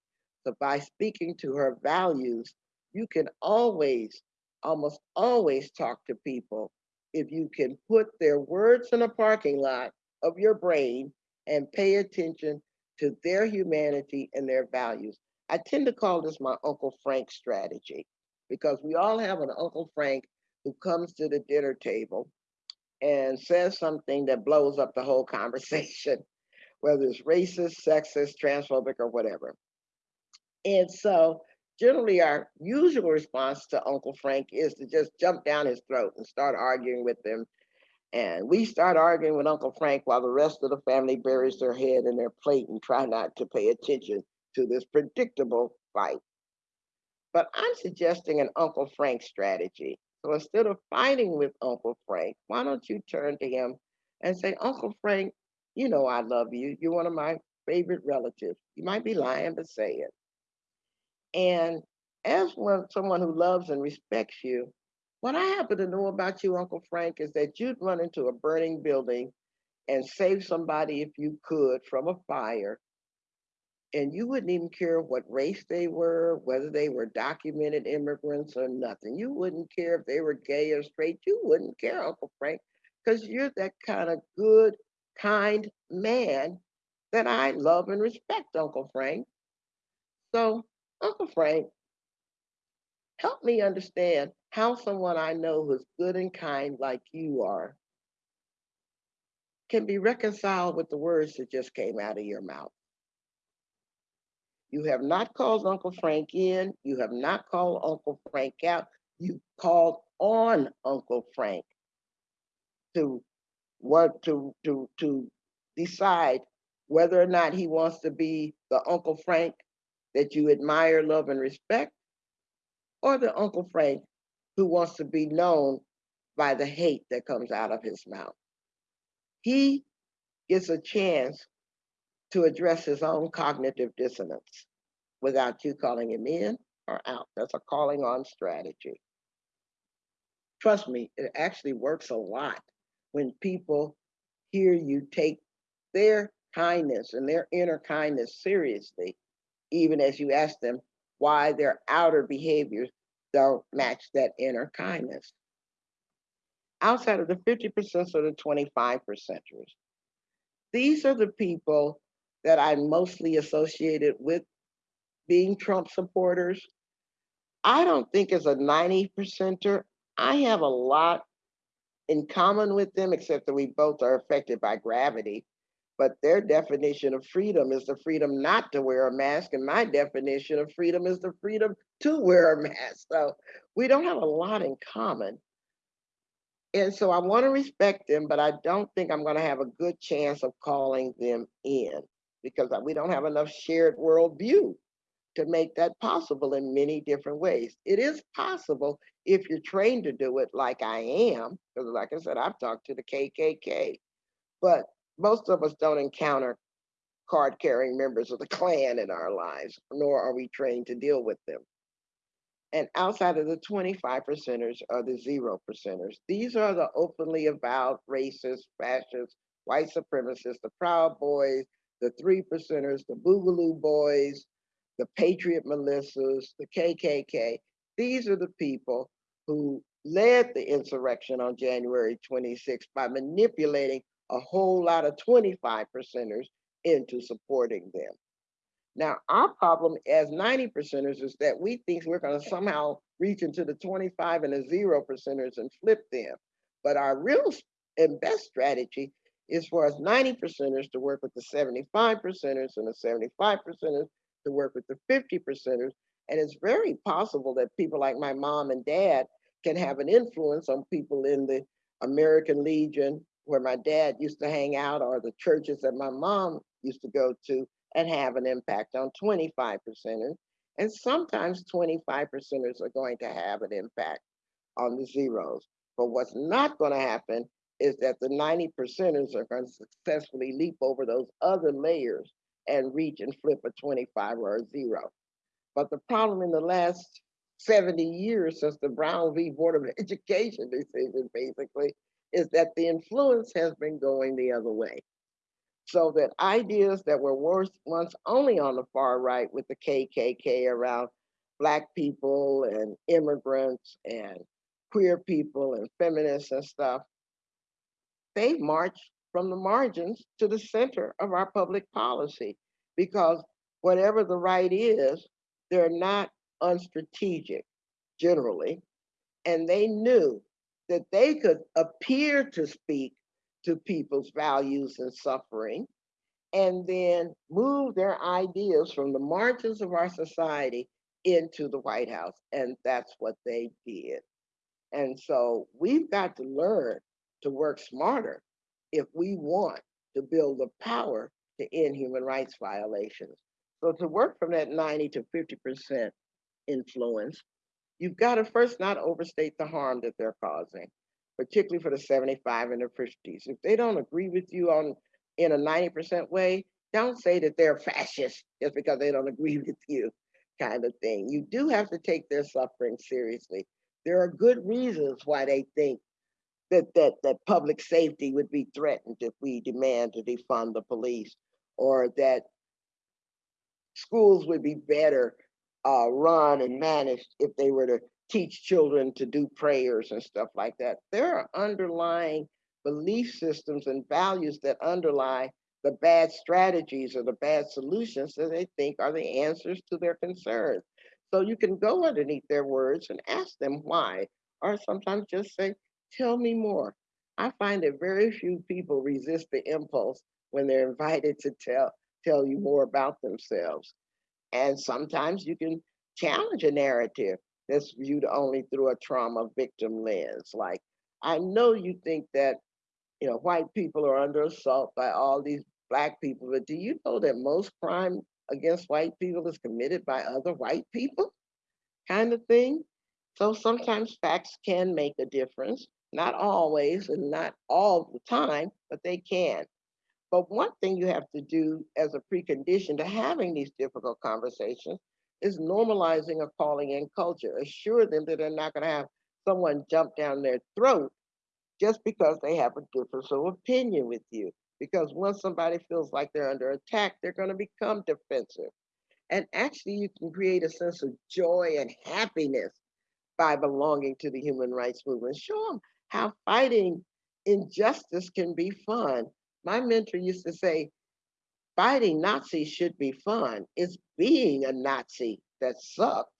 So by speaking to her values, you can always, almost always talk to people if you can put their words in a parking lot of your brain and pay attention to their humanity and their values. I tend to call this my Uncle Frank strategy because we all have an Uncle Frank who comes to the dinner table and says something that blows up the whole conversation, whether it's racist, sexist, transphobic, or whatever. And so generally our usual response to Uncle Frank is to just jump down his throat and start arguing with him. And we start arguing with Uncle Frank while the rest of the family buries their head in their plate and try not to pay attention to this predictable fight. But I'm suggesting an Uncle Frank strategy. So instead of fighting with Uncle Frank, why don't you turn to him and say, Uncle Frank, you know I love you. You're one of my favorite relatives. You might be lying, but say it. And as one someone who loves and respects you, what I happen to know about you, Uncle Frank, is that you'd run into a burning building and save somebody if you could from a fire. And you wouldn't even care what race they were, whether they were documented immigrants or nothing. You wouldn't care if they were gay or straight. You wouldn't care, Uncle Frank, because you're that kind of good, kind man that I love and respect, Uncle Frank. So Uncle Frank, help me understand how someone I know who's good and kind like you are can be reconciled with the words that just came out of your mouth. You have not called Uncle Frank in. You have not called Uncle Frank out. You called on Uncle Frank to what to to to decide whether or not he wants to be the Uncle Frank that you admire, love, and respect, or the Uncle Frank who wants to be known by the hate that comes out of his mouth. He gets a chance to address his own cognitive dissonance without you calling him in or out. That's a calling on strategy. Trust me, it actually works a lot when people hear you take their kindness and their inner kindness seriously even as you ask them why their outer behaviors don't match that inner kindness. Outside of the 50% or the 25 percenters, these are the people that I mostly associated with being Trump supporters. I don't think as a 90 percenter, I have a lot in common with them, except that we both are affected by gravity. But their definition of freedom is the freedom not to wear a mask and my definition of freedom is the freedom to wear a mask. So we don't have a lot in common. And so i want to respect them but i don't think i'm going to have a good chance of calling them in because we don't have enough shared worldview to make that possible in many different ways it is possible if you're trained to do it like i am because like i said i've talked to the kkk but most of us don't encounter card carrying members of the Klan in our lives, nor are we trained to deal with them. And outside of the 25 percenters are the zero percenters. These are the openly avowed racist, fascist, white supremacists, the Proud Boys, the three percenters, the Boogaloo Boys, the Patriot militias, the KKK. These are the people who led the insurrection on January 26 by manipulating a whole lot of 25 percenters into supporting them. Now, our problem as 90 percenters is that we think we're going to somehow reach into the 25 and the zero percenters and flip them. But our real and best strategy is for us 90 percenters to work with the 75 percenters and the 75 percenters to work with the 50 percenters. And it's very possible that people like my mom and dad can have an influence on people in the American Legion where my dad used to hang out or the churches that my mom used to go to and have an impact on 25 percenters. And sometimes 25 percenters are going to have an impact on the zeros. But what's not going to happen is that the 90 percenters are going to successfully leap over those other layers and reach and flip a 25 or a zero. But the problem in the last 70 years since the Brown v. Board of Education decision, basically, is that the influence has been going the other way. So that ideas that were worse once only on the far right with the KKK around Black people and immigrants and queer people and feminists and stuff, they march from the margins to the center of our public policy because whatever the right is, they're not unstrategic generally. And they knew that they could appear to speak to people's values and suffering and then move their ideas from the margins of our society into the White House. And that's what they did. And so we've got to learn to work smarter if we want to build the power to end human rights violations. So to work from that 90 to 50% influence, you've got to first not overstate the harm that they're causing, particularly for the 75 and the 50s. If they don't agree with you on in a 90% way, don't say that they're fascist just because they don't agree with you kind of thing. You do have to take their suffering seriously. There are good reasons why they think that, that, that public safety would be threatened if we demand to defund the police or that schools would be better uh, run and managed if they were to teach children to do prayers and stuff like that. There are underlying belief systems and values that underlie the bad strategies or the bad solutions that they think are the answers to their concerns. So you can go underneath their words and ask them why, or sometimes just say, tell me more. I find that very few people resist the impulse when they're invited to tell, tell you more about themselves. And sometimes you can challenge a narrative that's viewed only through a trauma victim lens. Like, I know you think that, you know, white people are under assault by all these black people, but do you know that most crime against white people is committed by other white people? Kind of thing. So sometimes facts can make a difference, not always and not all the time, but they can. But one thing you have to do as a precondition to having these difficult conversations is normalizing a calling in culture. Assure them that they're not going to have someone jump down their throat just because they have a difference of opinion with you. Because once somebody feels like they're under attack, they're going to become defensive. And actually, you can create a sense of joy and happiness by belonging to the human rights movement. Show them how fighting injustice can be fun my mentor used to say, fighting Nazis should be fun. It's being a Nazi that sucks.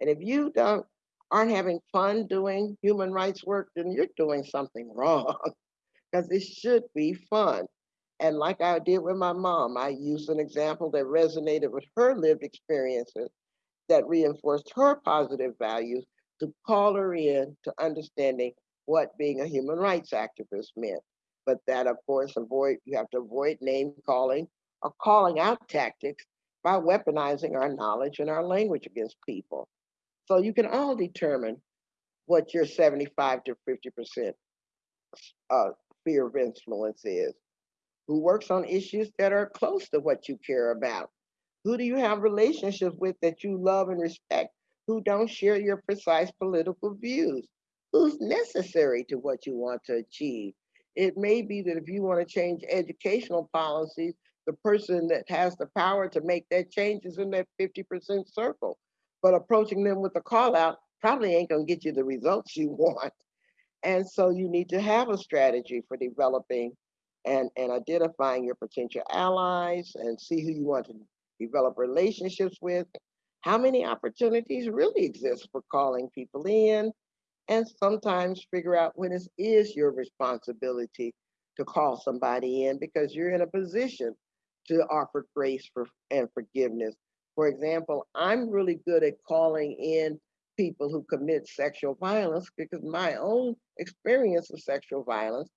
And if you don't aren't having fun doing human rights work, then you're doing something wrong because it should be fun. And like I did with my mom, I used an example that resonated with her lived experiences that reinforced her positive values to call her in to understanding what being a human rights activist meant but that of course avoid you have to avoid name calling or calling out tactics by weaponizing our knowledge and our language against people. So you can all determine what your 75 to 50% uh, sphere of influence is. Who works on issues that are close to what you care about? Who do you have relationships with that you love and respect who don't share your precise political views? Who's necessary to what you want to achieve? It may be that if you want to change educational policies, the person that has the power to make that change is in that 50% circle. But approaching them with a call out probably ain't going to get you the results you want. And so you need to have a strategy for developing and, and identifying your potential allies and see who you want to develop relationships with. How many opportunities really exist for calling people in, and sometimes figure out when it is your responsibility to call somebody in because you're in a position to offer grace for and forgiveness. For example, I'm really good at calling in people who commit sexual violence because my own experience of sexual violence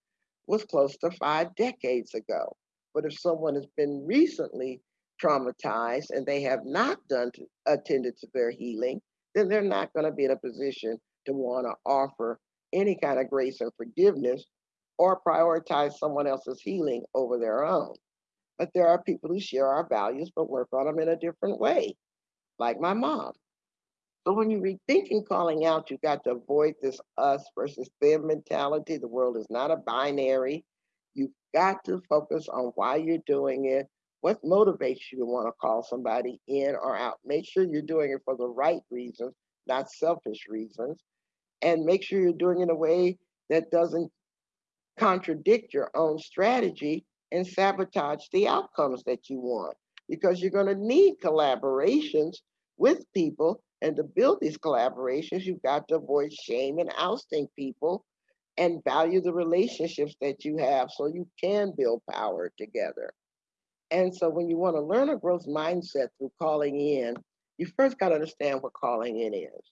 was close to five decades ago. But if someone has been recently traumatized and they have not done to, attended to their healing, then they're not going to be in a position to want to offer any kind of grace or forgiveness or prioritize someone else's healing over their own. But there are people who share our values but work on them in a different way, like my mom. So when you rethinking calling out, you got to avoid this us versus them mentality. The world is not a binary. You've got to focus on why you're doing it, what motivates you to want to call somebody in or out. Make sure you're doing it for the right reasons, not selfish reasons. And make sure you're doing it in a way that doesn't contradict your own strategy and sabotage the outcomes that you want. Because you're going to need collaborations with people. And to build these collaborations, you've got to avoid shame and ousting people and value the relationships that you have so you can build power together. And so when you want to learn a growth mindset through calling in, you first got to understand what calling in is.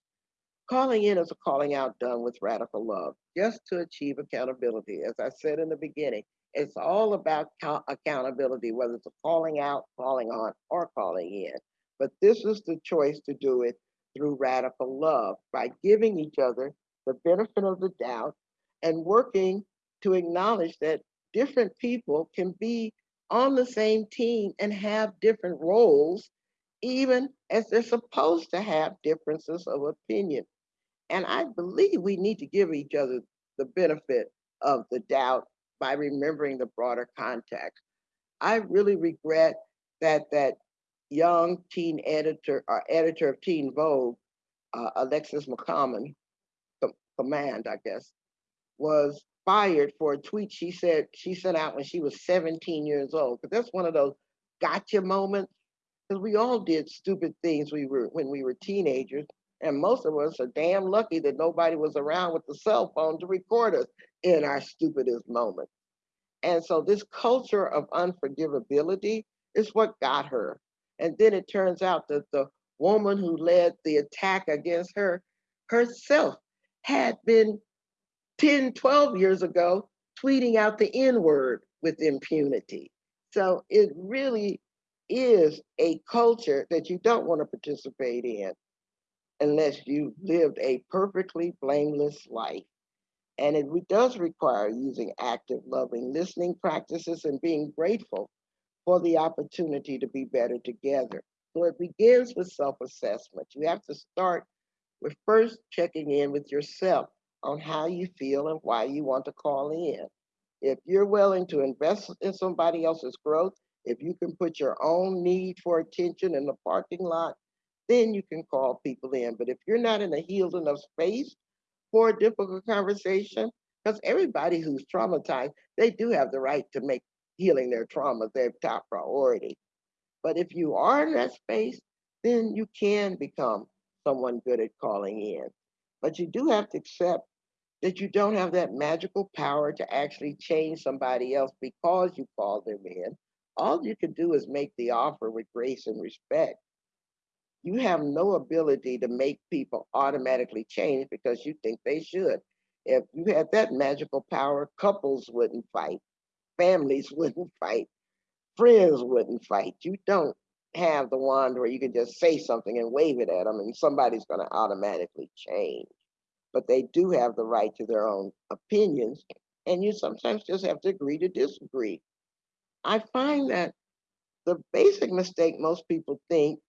Calling in is a calling out done with radical love, just to achieve accountability. As I said in the beginning, it's all about accountability, whether it's a calling out, calling on, or calling in. But this is the choice to do it through radical love by giving each other the benefit of the doubt and working to acknowledge that different people can be on the same team and have different roles, even as they're supposed to have differences of opinion. And I believe we need to give each other the benefit of the doubt by remembering the broader context. I really regret that that young teen editor or editor of Teen Vogue, uh, Alexis McCommon, command, I guess, was fired for a tweet she said she sent out when she was 17 years old. Because that's one of those gotcha moments. Because we all did stupid things we were when we were teenagers. And most of us are damn lucky that nobody was around with the cell phone to record us in our stupidest moments. And so this culture of unforgivability is what got her. And then it turns out that the woman who led the attack against her herself had been 10, 12 years ago tweeting out the N word with impunity. So it really is a culture that you don't want to participate in unless you lived a perfectly blameless life. And it does require using active, loving listening practices and being grateful for the opportunity to be better together. So it begins with self assessment. You have to start with first checking in with yourself on how you feel and why you want to call in. If you're willing to invest in somebody else's growth, if you can put your own need for attention in the parking lot, then you can call people in. But if you're not in a healed enough space for a difficult conversation, because everybody who's traumatized, they do have the right to make healing their trauma their top priority. But if you are in that space, then you can become someone good at calling in. But you do have to accept that you don't have that magical power to actually change somebody else because you call them in. All you can do is make the offer with grace and respect you have no ability to make people automatically change because you think they should. If you had that magical power, couples wouldn't fight, families wouldn't fight, friends wouldn't fight. You don't have the wand where you can just say something and wave it at them and somebody's going to automatically change. But they do have the right to their own opinions, and you sometimes just have to agree to disagree. I find that the basic mistake most people think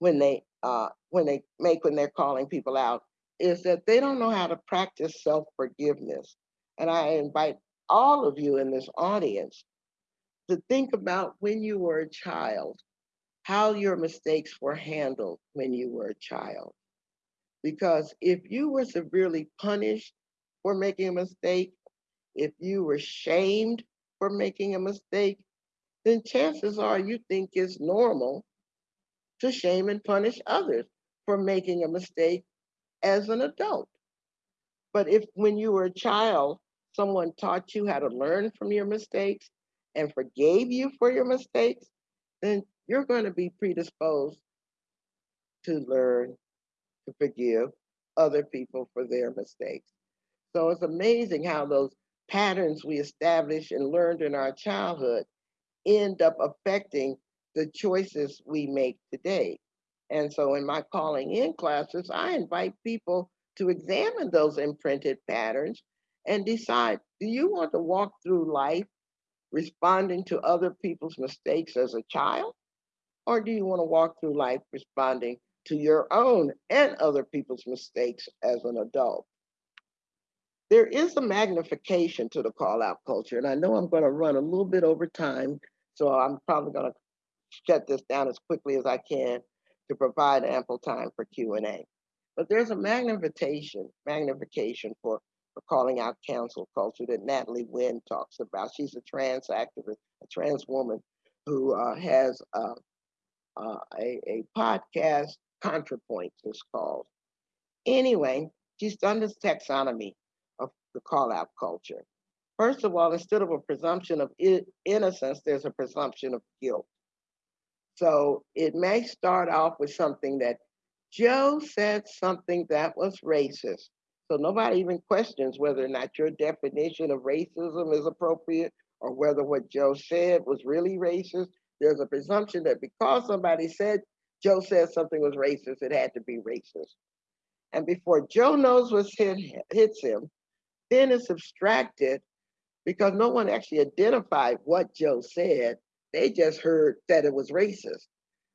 when they uh, when they make when they're calling people out is that they don't know how to practice self-forgiveness. And I invite all of you in this audience to think about when you were a child, how your mistakes were handled when you were a child. Because if you were severely punished for making a mistake, if you were shamed for making a mistake, then chances are you think it's normal to shame and punish others for making a mistake as an adult. But if when you were a child, someone taught you how to learn from your mistakes and forgave you for your mistakes, then you're going to be predisposed to learn to forgive other people for their mistakes. So it's amazing how those patterns we established and learned in our childhood end up affecting the choices we make today. And so in my calling in classes, I invite people to examine those imprinted patterns and decide do you want to walk through life responding to other people's mistakes as a child? Or do you want to walk through life responding to your own and other people's mistakes as an adult? There is a magnification to the call out culture, and I know I'm going to run a little bit over time, so I'm probably going to shut this down as quickly as I can to provide ample time for Q&A. But there's a magnification, magnification for, for calling out cancel culture that Natalie Wynn talks about. She's a trans activist, a trans woman who uh, has uh, uh, a, a podcast, ContraPoints is called. Anyway, she's done this taxonomy of the call out culture. First of all, instead of a presumption of innocence, there's a presumption of guilt. So it may start off with something that Joe said something that was racist. So nobody even questions whether or not your definition of racism is appropriate or whether what Joe said was really racist. There's a presumption that because somebody said Joe said something was racist, it had to be racist. And before Joe knows what hit, hits him, then it's abstracted because no one actually identified what Joe said. They just heard that it was racist.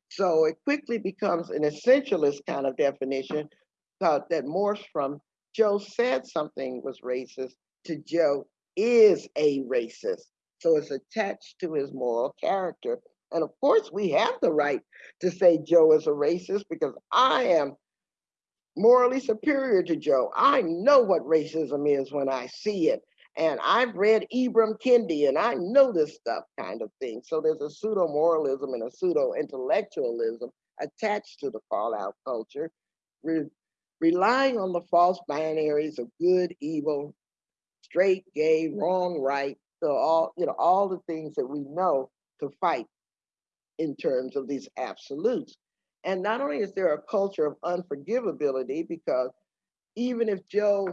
So it quickly becomes an essentialist kind of definition uh, that morphs from Joe said something was racist to Joe is a racist. So it's attached to his moral character. And of course, we have the right to say Joe is a racist because I am morally superior to Joe. I know what racism is when I see it. And I've read Ibram Kendi and I know this stuff kind of thing. So there's a pseudo moralism and a pseudo intellectualism attached to the fallout culture, re relying on the false binaries of good, evil, straight, gay, wrong, right. So all, you know, all the things that we know to fight in terms of these absolutes. And not only is there a culture of unforgivability, because even if Joe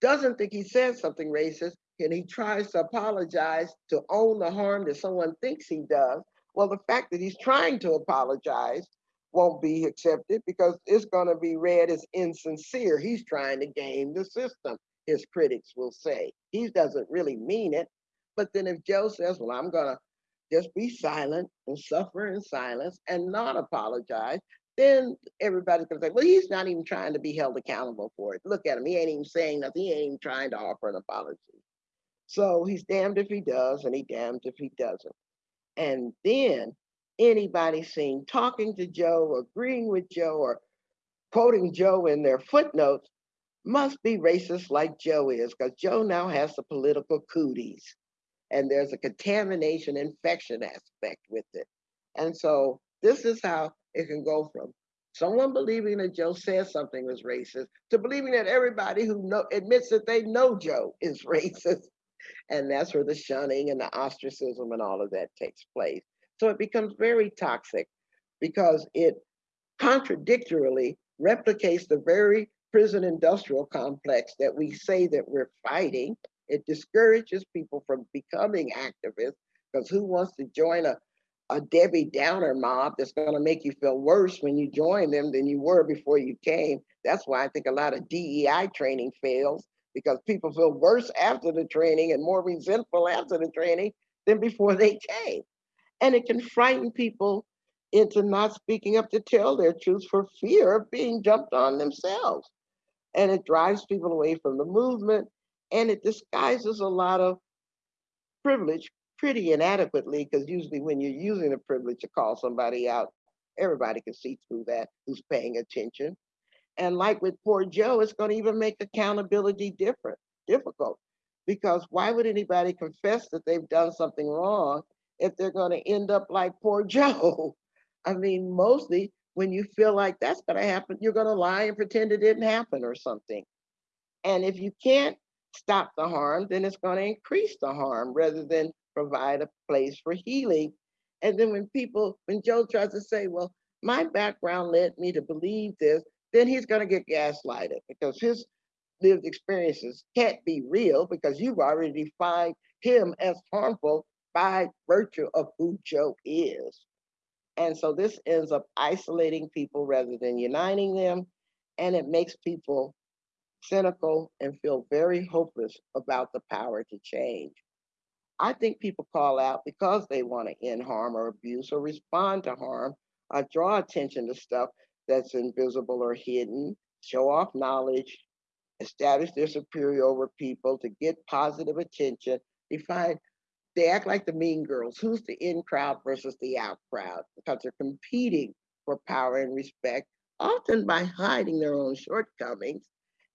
doesn't think he said something racist and he tries to apologize to own the harm that someone thinks he does, well, the fact that he's trying to apologize won't be accepted because it's going to be read as insincere. He's trying to game the system, his critics will say. He doesn't really mean it. But then if Joe says, well, I'm going to just be silent and suffer in silence and not apologize, then everybody's gonna say, well, he's not even trying to be held accountable for it. Look at him, he ain't even saying nothing, he ain't even trying to offer an apology. So he's damned if he does and he damned if he doesn't. And then anybody seen talking to Joe, agreeing with Joe, or quoting Joe in their footnotes must be racist like Joe is, because Joe now has the political cooties. And there's a contamination infection aspect with it. And so this is how it can go from someone believing that Joe said something was racist to believing that everybody who know, admits that they know Joe is racist. And that's where the shunning and the ostracism and all of that takes place. So it becomes very toxic because it contradictorily replicates the very prison industrial complex that we say that we're fighting. It discourages people from becoming activists because who wants to join a a Debbie Downer mob that's going to make you feel worse when you join them than you were before you came. That's why I think a lot of DEI training fails because people feel worse after the training and more resentful after the training than before they came. And it can frighten people into not speaking up to tell their truth for fear of being jumped on themselves. And it drives people away from the movement and it disguises a lot of privilege pretty inadequately because usually when you're using the privilege to call somebody out, everybody can see through that who's paying attention. And like with poor Joe, it's going to even make accountability different, difficult. Because why would anybody confess that they've done something wrong if they're going to end up like poor Joe? I mean, mostly when you feel like that's going to happen, you're going to lie and pretend it didn't happen or something. And if you can't stop the harm, then it's going to increase the harm rather than provide a place for healing. And then when people, when Joe tries to say, well, my background led me to believe this, then he's going to get gaslighted because his lived experiences can't be real because you've already defined him as harmful by virtue of who Joe is. And so this ends up isolating people rather than uniting them. And it makes people cynical, and feel very hopeless about the power to change. I think people call out because they want to end harm or abuse or respond to harm or draw attention to stuff that's invisible or hidden, show off knowledge, establish their superiority over people to get positive attention. They find they act like the mean girls. Who's the in crowd versus the out crowd? Because they're competing for power and respect, often by hiding their own shortcomings.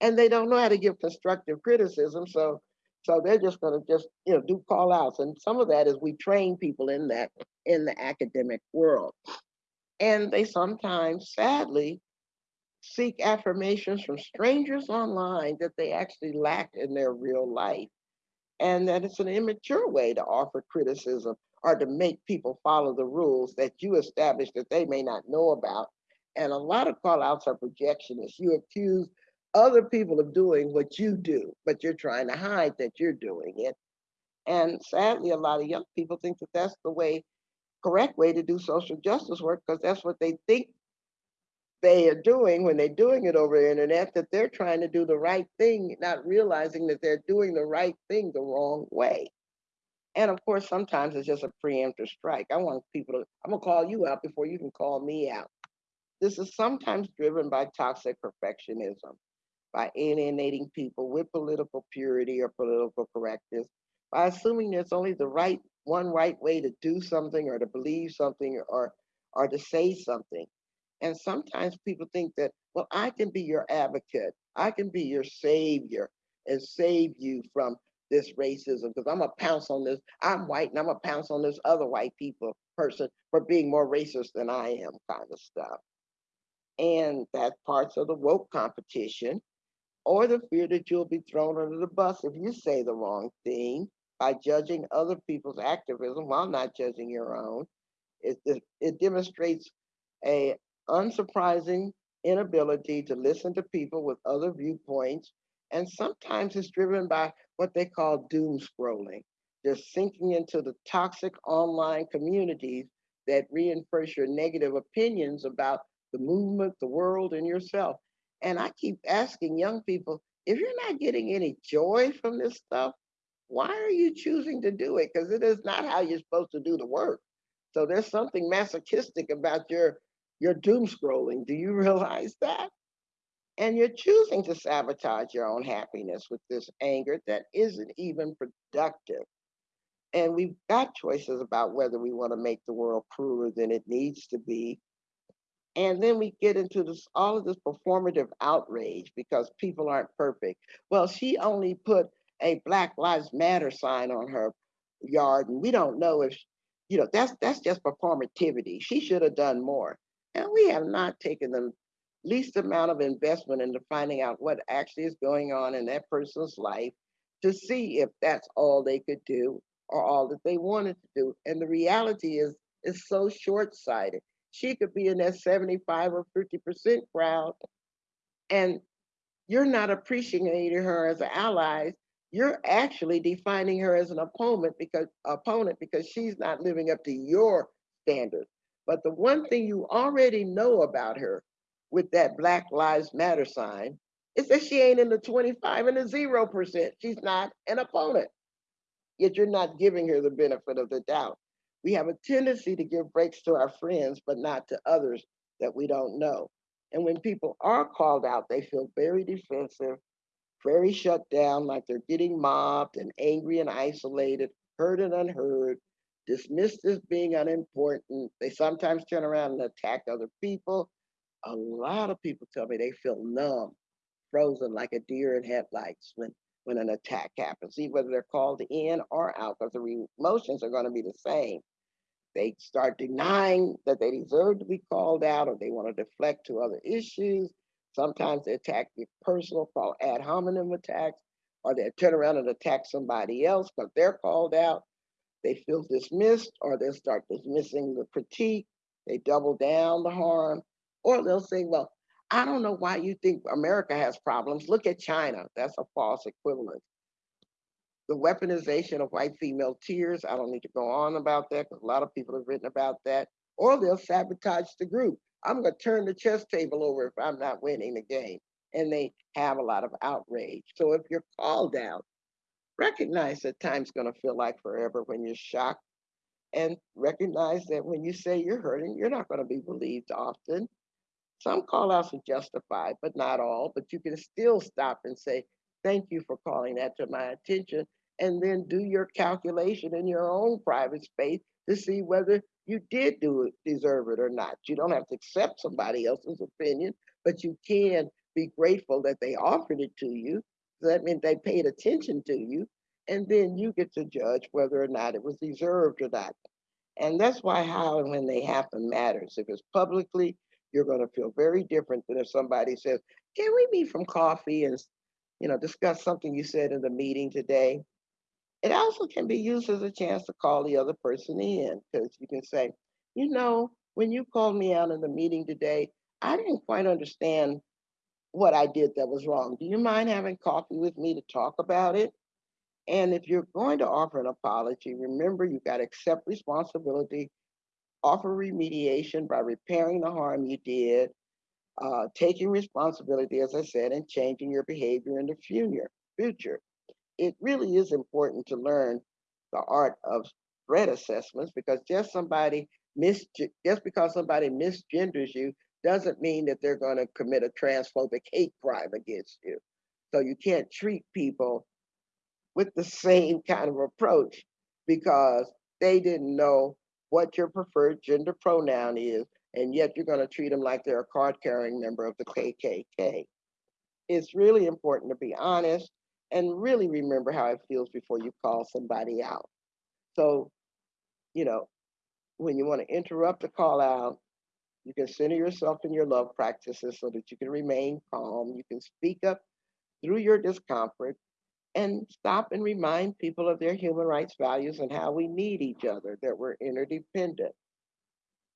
And they don't know how to give constructive criticism. So so they're just going to just you know do call outs. And some of that is we train people in that in the academic world. And they sometimes, sadly, seek affirmations from strangers online that they actually lack in their real life. And that it's an immature way to offer criticism or to make people follow the rules that you established that they may not know about. And a lot of call outs are projectionists. You accuse other people are doing what you do, but you're trying to hide that you're doing it. And sadly, a lot of young people think that that's the way, correct way to do social justice work, because that's what they think they are doing when they're doing it over the internet, that they're trying to do the right thing, not realizing that they're doing the right thing the wrong way. And of course, sometimes it's just a preemptive strike. I want people to, I'm gonna call you out before you can call me out. This is sometimes driven by toxic perfectionism, by alienating people with political purity or political correctness, by assuming there's only the right one right way to do something or to believe something or or to say something. And sometimes people think that, well, I can be your advocate, I can be your savior and save you from this racism because I'm gonna pounce on this. I'm white and I'm gonna pounce on this other white people person for being more racist than I am, kind of stuff. And that's parts of the woke competition, or the fear that you'll be thrown under the bus if you say the wrong thing by judging other people's activism while not judging your own. It, it, it demonstrates a unsurprising inability to listen to people with other viewpoints. And sometimes it's driven by what they call doom scrolling, just sinking into the toxic online communities that reinforce your negative opinions about the movement, the world, and yourself. And I keep asking young people if you're not getting any joy from this stuff, why are you choosing to do it? Because it is not how you're supposed to do the work. So there's something masochistic about your you're doom scrolling. Do you realize that? And you're choosing to sabotage your own happiness with this anger that isn't even productive. And we've got choices about whether we want to make the world crueler than it needs to be. And then we get into this all of this performative outrage because people aren't perfect. Well, she only put a Black Lives Matter sign on her yard, and we don't know if you know that's that's just performativity. She should have done more. And we have not taken the least amount of investment into finding out what actually is going on in that person's life to see if that's all they could do or all that they wanted to do. And the reality is, it's so short-sighted. She could be in that 75 or 50% crowd, and you're not appreciating her as an ally. You're actually defining her as an opponent because opponent because she's not living up to your standards. But the one thing you already know about her with that Black Lives Matter sign is that she ain't in the 25 and the 0%. She's not an opponent. Yet you're not giving her the benefit of the doubt. We have a tendency to give breaks to our friends, but not to others that we don't know. And when people are called out, they feel very defensive, very shut down, like they're getting mobbed and angry and isolated, heard and unheard, dismissed as being unimportant. They sometimes turn around and attack other people. A lot of people tell me they feel numb, frozen like a deer in headlights when, when an attack happens, See whether they're called in or out, because the emotions are going to be the same. They start denying that they deserve to be called out or they want to deflect to other issues. Sometimes they attack the personal, called ad hominem attacks, or they turn around and attack somebody else because they're called out they feel dismissed or they'll start dismissing the critique. They double down the harm, or they'll say, well, I don't know why you think America has problems. Look at China. That's a false equivalent. The weaponization of white female tears, I don't need to go on about that because a lot of people have written about that. Or they'll sabotage the group. I'm going to turn the chess table over if I'm not winning the game. and they have a lot of outrage. So if you're called out, recognize that time's going to feel like forever when you're shocked and recognize that when you say you're hurting, you're not going to be believed often. Some call outs are justified, but not all. But you can still stop and say, Thank you for calling that to my attention. And then do your calculation in your own private space to see whether you did do it, deserve it or not. You don't have to accept somebody else's opinion, but you can be grateful that they offered it to you. So that means they paid attention to you. And then you get to judge whether or not it was deserved or not. And that's why how and when they happen matters. If it's publicly, you're going to feel very different than if somebody says, "Can we meet from coffee and, you know, discuss something you said in the meeting today?" It also can be used as a chance to call the other person in because you can say, "You know, when you called me out in the meeting today, I didn't quite understand what I did that was wrong. Do you mind having coffee with me to talk about it?" And if you're going to offer an apology, remember you got to accept responsibility, offer remediation by repairing the harm you did, uh, taking responsibility, as I said, and changing your behavior in the future. Future. It really is important to learn the art of threat assessments because just somebody mis just because somebody misgenders you doesn't mean that they're going to commit a transphobic hate crime against you. So you can't treat people with the same kind of approach because they didn't know what your preferred gender pronoun is, and yet you're going to treat them like they're a card carrying member of the KKK. It's really important to be honest and really remember how it feels before you call somebody out. So, you know, when you want to interrupt a call out, you can center yourself in your love practices so that you can remain calm. You can speak up through your discomfort and stop and remind people of their human rights values and how we need each other, that we're interdependent.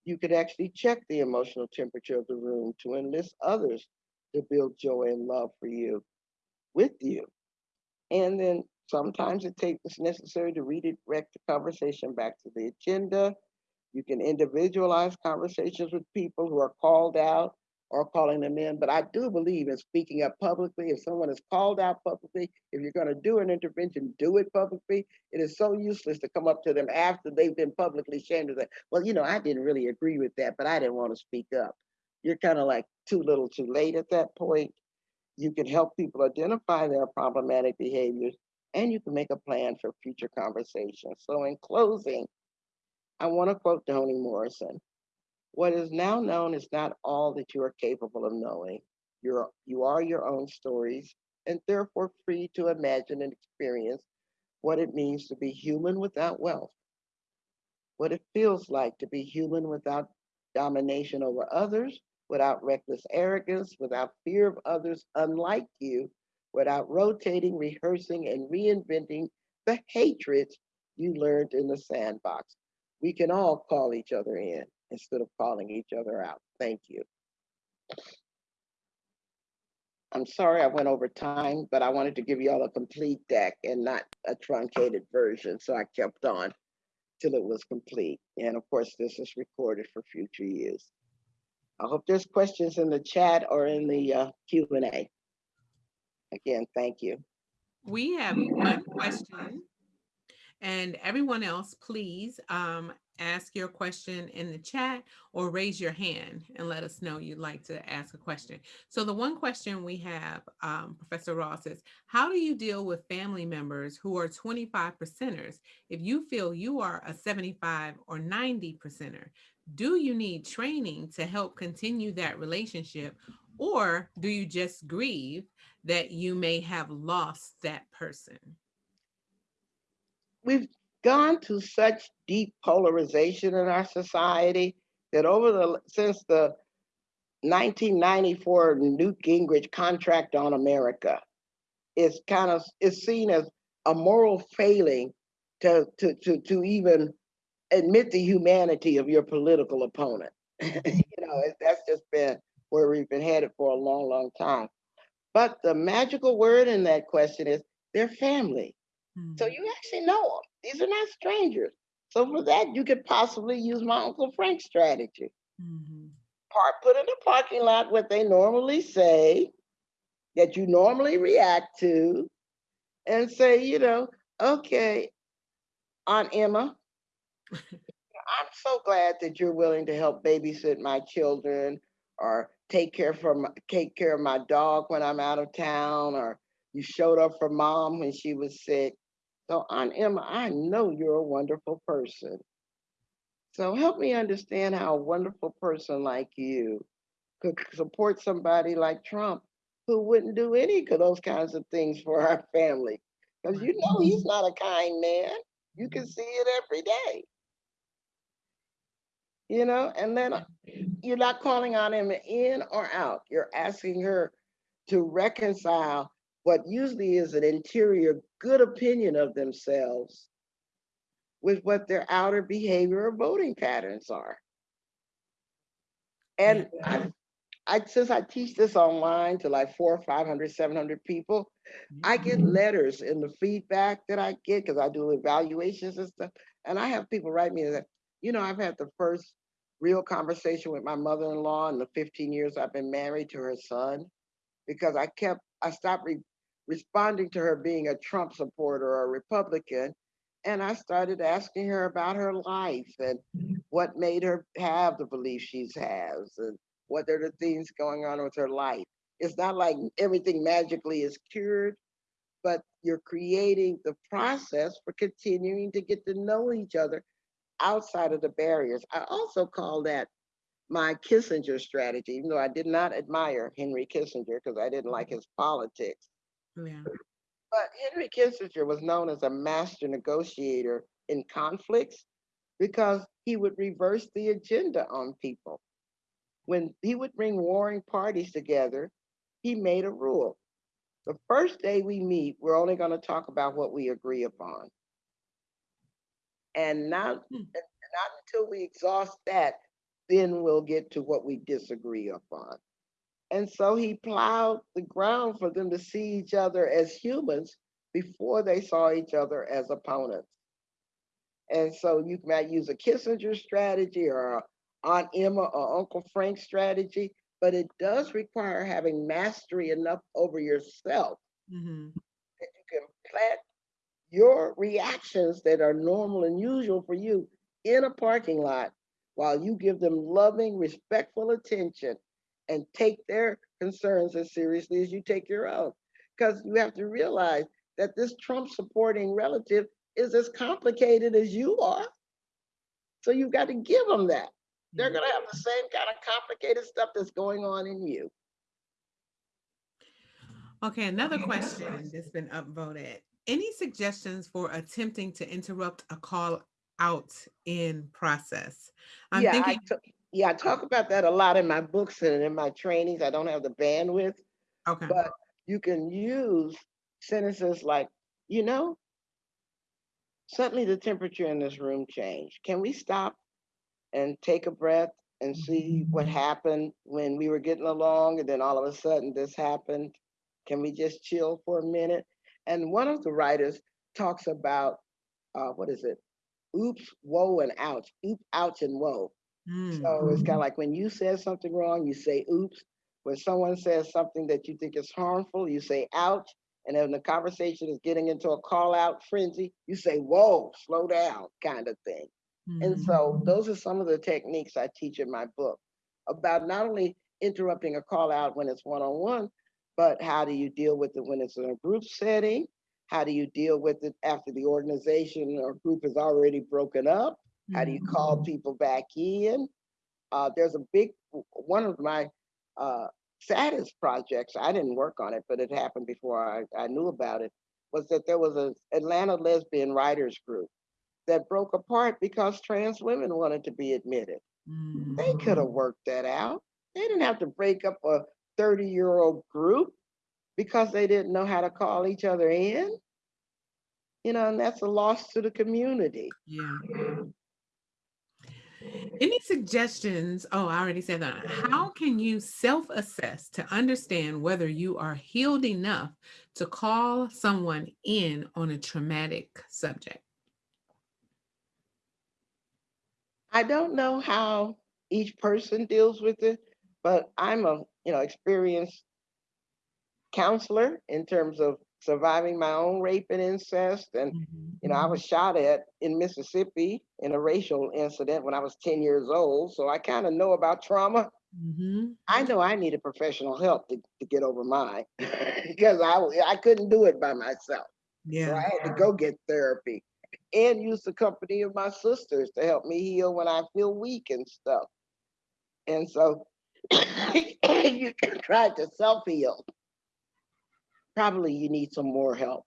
You could actually check the emotional temperature of the room to enlist others to build joy and love for you, with you. And then sometimes it takes necessary to redirect the conversation back to the agenda. You can individualize conversations with people who are called out or calling them in. But I do believe in speaking up publicly. If someone is called out publicly, if you're going to do an intervention, do it publicly. It is so useless to come up to them after they've been publicly shamed say, well, you know, I didn't really agree with that, but I didn't want to speak up. You're kind of like too little too late at that point. You can help people identify their problematic behaviors and you can make a plan for future conversations. So in closing, I want to quote Toni Morrison. What is now known is not all that you are capable of knowing. You're, you are your own stories and therefore free to imagine and experience what it means to be human without wealth, what it feels like to be human without domination over others, without reckless arrogance, without fear of others unlike you, without rotating, rehearsing, and reinventing the hatreds you learned in the sandbox. We can all call each other in instead of calling each other out. Thank you. I'm sorry I went over time, but I wanted to give you all a complete deck and not a truncated version. So I kept on till it was complete. And of course, this is recorded for future use. I hope there's questions in the chat or in the uh, Q&A. Again, thank you. We have one question and everyone else, please um, ask your question in the chat or raise your hand and let us know you'd like to ask a question. So the one question we have, um, Professor Ross, is how do you deal with family members who are 25 percenters if you feel you are a 75 or 90 percenter? Do you need training to help continue that relationship or do you just grieve that you may have lost that person? We've gone to such deep polarization in our society that over the since the 1994 Newt Gingrich contract on America, it's kind of is seen as a moral failing to to to to even admit the humanity of your political opponent. you know, that's just been where we've been headed for a long, long time. But the magical word in that question is their family. Mm-hmm. So you actually know them. These are not strangers. So for that, you could possibly use my Uncle Frank strategy. Mm-hmm. Park, put in the parking lot what they normally say, that you normally react to and say, you know, okay, Aunt Emma, I'm so glad that you're willing to help babysit my children or take care from take care of my dog when I'm out of town or you showed up for mom when she was sick. So Aunt Emma, I know you're a wonderful person. So help me understand how a wonderful person like you could support somebody like Trump who wouldn't do any of those kinds of things for our family. Because you know he's not a kind man. You can see it every day. You know, and then you're not calling on him in or out. You're asking her to reconcile what usually is an interior good opinion of themselves with what their outer behavior or voting patterns are. And I, I since I teach this online to like four, 500, 700 people, I get Mm-hmm. letters in the feedback that I get because I do evaluations and stuff. And I have people write me that, you know, I've had the first real conversation with my mother-in-law in the 15 years I've been married to her son because I kept, I stopped re- responding to her being a Trump supporter or a Republican. And I started asking her about her life and what made her have the belief she has and what are the things going on with her life. It's not like everything magically is cured, but you're creating the process for continuing to get to know each other outside of the barriers. I also call that my Kissinger strategy, even though I did not admire Henry Kissinger because I didn't like his politics. Yeah. But Henry Kissinger was known as a master negotiator in conflicts because he would reverse the agenda on people. When he would bring warring parties together, he made a rule. The first day we meet, we're only going to talk about what we agree upon. And not, Hmm. not until we exhaust that, then we'll get to what we disagree upon. And so he plowed the ground for them to see each other as humans before they saw each other as opponents. And so you might use a Kissinger strategy or Aunt Emma or Uncle Frank strategy, but it does require having mastery enough over yourself Mhm. that you can plant your reactions that are normal and usual for you in a parking lot while you give them loving, respectful attention and take their concerns as seriously as you take your own. Because you have to realize that this Trump supporting relative is as complicated as you are. So you've got to give them that. They're mm-hmm. Yeah. going to have the same kind of complicated stuff that's going on in you. Okay, another question that's been upvoted. Any suggestions for attempting to interrupt a call out in process? I'm yeah, thinking, I t- yeah, I talk about that a lot in my books and in my trainings. I don't have the bandwidth, okay, but you can use sentences like, you know, suddenly the temperature in this room changed. Can we stop and take a breath and see what happened when we were getting along and then all of a sudden this happened? Can we just chill for a minute? And one of the writers talks about, uh, what is it? Oops, whoa, and ouch. Oop, ouch, and whoa. Mm, So it's kind of like when you said something wrong, you say oops. When someone says something that you think is harmful, you say ouch. And then the conversation is getting into a call out frenzy, you say whoa, slow down, kind of thing. And mhm. so those are some of the techniques I teach in my book about not only interrupting a call out when it's one on one, but how do you deal with it when it's in a group setting? How do you deal with it after the organization or group is already broken up? How do you call people back in? Uh, there's a big one of my uh, saddest projects. I didn't work on it, but it happened before I, I knew about it. Was that there was an Atlanta lesbian writers group that broke apart because trans women wanted to be admitted. Mm, They could have worked that out. They didn't have to break up a 30 year old group because they didn't know how to call each other in. You know, and that's a loss to the community. Yeah. Any suggestions? Oh, I already said that. How can you self-assess to understand whether you are healed enough to call someone in on a traumatic subject? I don't know how each person deals with it, but I'm a you know experienced counselor in terms of surviving my own rape and incest. And, Mhm. you know, I was shot at in Mississippi in a racial incident when I was 10 years old. So I kind of know about trauma. Mhm. I know I needed professional help to, to get over mine because I, I couldn't do it by myself. So Yeah. I had to go get therapy and use the company of my sisters to help me heal when I feel weak and stuff. And so you can try to self heal. Probably you need some more help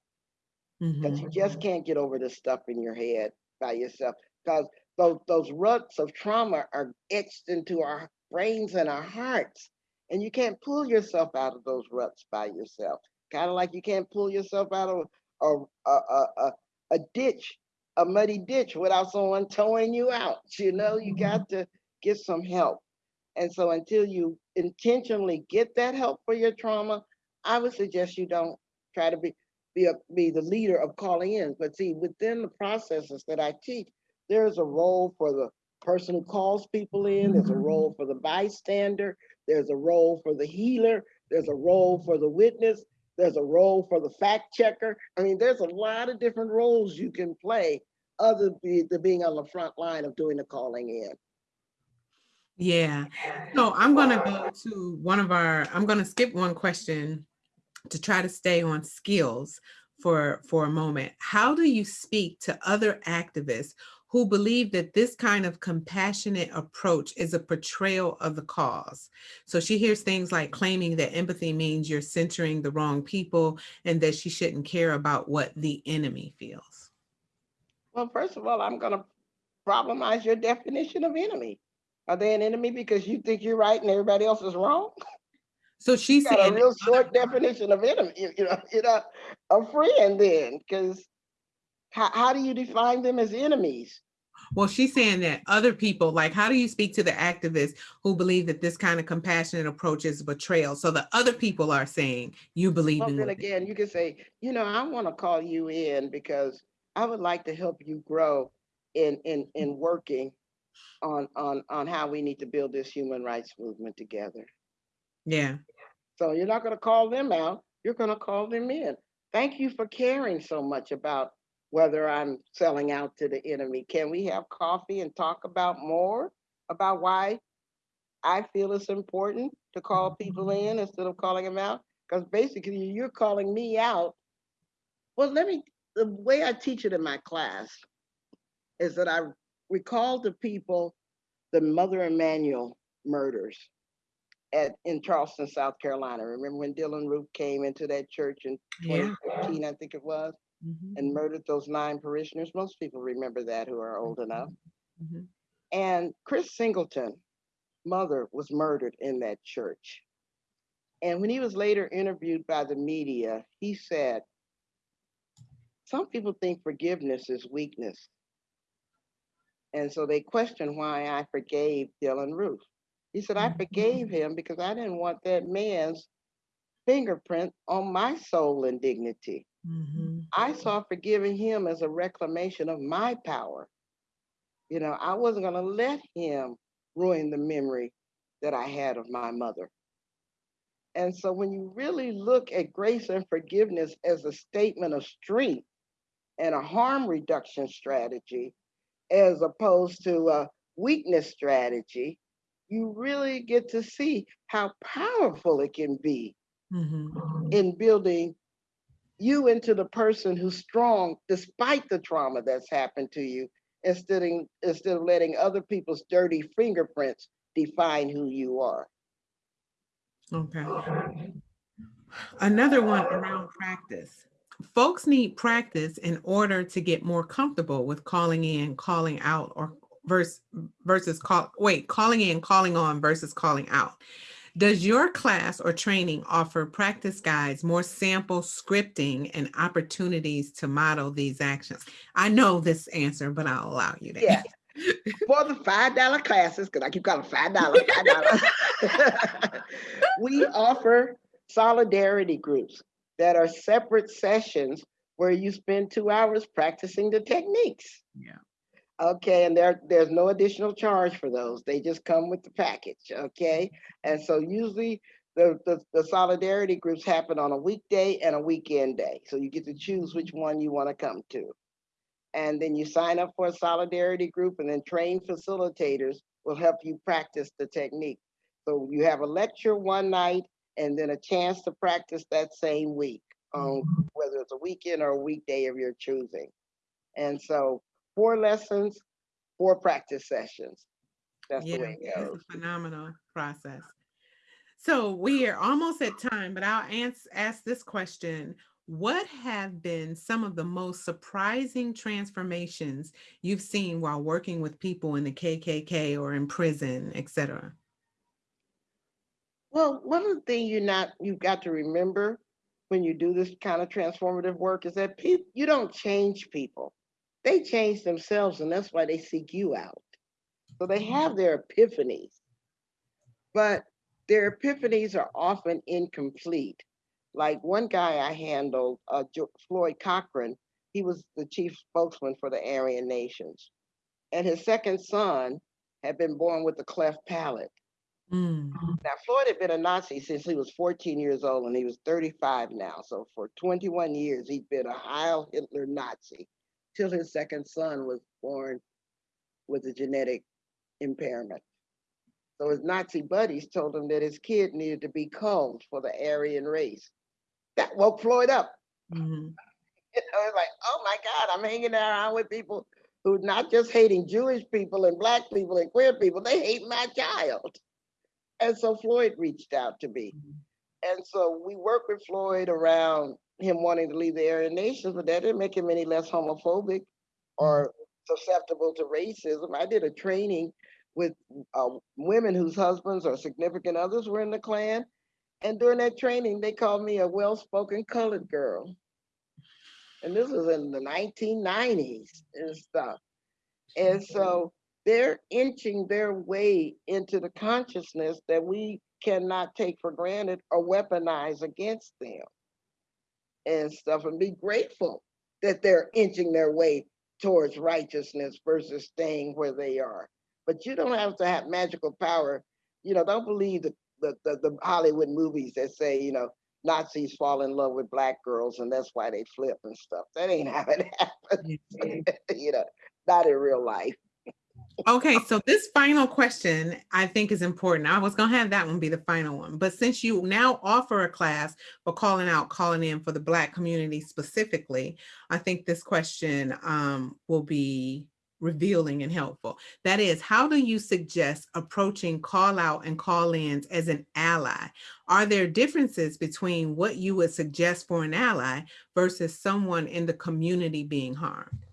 because Mhm. you just can't get over the stuff in your head by yourself. Because those, those ruts of trauma are etched into our brains and our hearts. And you can't pull yourself out of those ruts by yourself. Kind of like you can't pull yourself out of a, a, a, a, a ditch, a muddy ditch without someone towing you out. You know, you got to get some help. And so until you intentionally get that help for your trauma, I would suggest you don't try to be be a, be the leader of calling in. But see, within the processes that I teach, there's a role for the person who calls people in. There's a role for the bystander. There's a role for the healer. There's a role for the witness. There's a role for the fact checker. I mean, there's a lot of different roles you can play other than being on the front line of doing the calling in. Yeah. So I'm gonna go to one of our, I'm gonna skip one question to try to stay on skills for, for a moment. How do you speak to other activists who believe that this kind of compassionate approach is a portrayal of the cause? So she hears things like claiming that empathy means you're centering the wrong people and that she shouldn't care about what the enemy feels. Well, first of all, I'm going to problemize your definition of enemy. Are they an enemy because you think you're right and everybody else is wrong? So she's got a real short definition of enemy. You, know, you know, a friend then, because how, how do you define them as enemies? well, she's saying that other people, like, how do you speak to the activists who believe that this kind of compassionate approach is betrayal? So the other people are saying you believe Well, in then again, you can say, you know, I want to call you in because I would like to help you grow in in in working on on on how we need to build this human rights movement together. Yeah. So you're not going to call them out. You're going to call them in. Thank you for caring so much about whether I'm selling out to the enemy. Can we have coffee and talk about more about why I feel it's important to call people in instead of calling them out? Because basically you're calling me out. Well, let me, the way I teach it in my class is that I recall to people the Mother Emanuel murders at in Charleston, South Carolina. Remember when Dylann Roof came into that church in Yeah. 2015, I think it was, Mhm, and murdered those nine parishioners? Most people remember that who are old enough. mhm. And Chris Singleton, mother, was murdered in that church. And when he was later interviewed by the media, he said, Some people think forgiveness is weakness. And so they question why I forgave Dylann Roof. He said, I Mhm. forgave him because I didn't want that man's fingerprint on my soul and dignity. Mhm. I saw forgiving him as a reclamation of my power. You know, I wasn't going to let him ruin the memory that I had of my mother. And so when you really look at grace and forgiveness as a statement of strength and a harm reduction strategy, as opposed to a weakness strategy, you really get to see how powerful it can be Mhm. in building you into the person who's strong despite the trauma that's happened to you instead of, instead of letting other people's dirty fingerprints define who you are. Okay. Another one around practice. Folks need practice in order to get more comfortable with calling in, calling out, or versus versus call wait, calling in, calling on versus calling out. Does your class or training offer practice guides, more sample scripting, and opportunities to model these actions? I know this answer, but I'll allow you to. Yeah. For the five dollar classes, because I keep calling five dollars, five dollars. we offer solidarity groups that are separate sessions where you spend two hours practicing the techniques. Yeah. Okay, and there there's no additional charge for those. They just come with the package. Okay, and so usually the, the, the solidarity groups happen on a weekday and a weekend day. So you get to choose which one you want to come to. And then you sign up for a solidarity group and then trained facilitators will help you practice the technique. So you have a lecture one night and then a chance to practice that same week, um, whether it's a weekend or a weekday of your choosing. And so four lessons, four practice sessions. That's the way it goes. a phenomenal process. So we are almost at time, but I'll ans- ask this question. What have been some of the most surprising transformations you've seen while working with people in the KKK or in prison, et cetera? Well, one of the things you're not, you've got to remember when you do this kind of transformative work is that you don't change people. They change themselves and that's why they seek you out. So they have their epiphanies, but their epiphanies are often incomplete. Like one guy I handled, uh, Floyd Cochran, he was the chief spokesman for the Aryan Nations. And his second son had been born with a cleft palate. Mm, Now, Floyd had been a Nazi since he was 14 years old and he was 35 now. So for 21 years, he'd been a Heil Hitler Nazi till his second son was born with a genetic impairment. So his Nazi buddies told him that his kid needed to be culled for the Aryan race. That woke Floyd up. mhm, You know, it's like, oh my God, I'm hanging around with people who not just hating Jewish people and black people and queer people, they hate my child. And so Floyd reached out to me. And so we worked with Floyd around him wanting to leave the Aryan Nations, but that didn't make him any less homophobic or susceptible to racism. I did a training with uh, women whose husbands or significant others were in the Klan. And during that training, they called me a well-spoken colored girl. And this was in the 1990s and stuff. And so they're inching their way into the consciousness that we cannot take for granted or weaponize against them and stuff and be grateful that they're inching their way towards righteousness versus staying where they are. But you don't have to have magical power. You know, don't believe the, the, the, the Hollywood movies that say, you know, Nazis fall in love with black girls and that's why they flip and stuff. That ain't how it happens, you know, not in real life. Okay, so this final question I think is important. I was gonna have that one be the final one, but since you now offer a class for calling out, calling in for the Black community specifically, I think this question um, will be revealing and helpful. That is, how do you suggest approaching call out and call ins as an ally? Are there differences between what you would suggest for an ally versus someone in the community being harmed?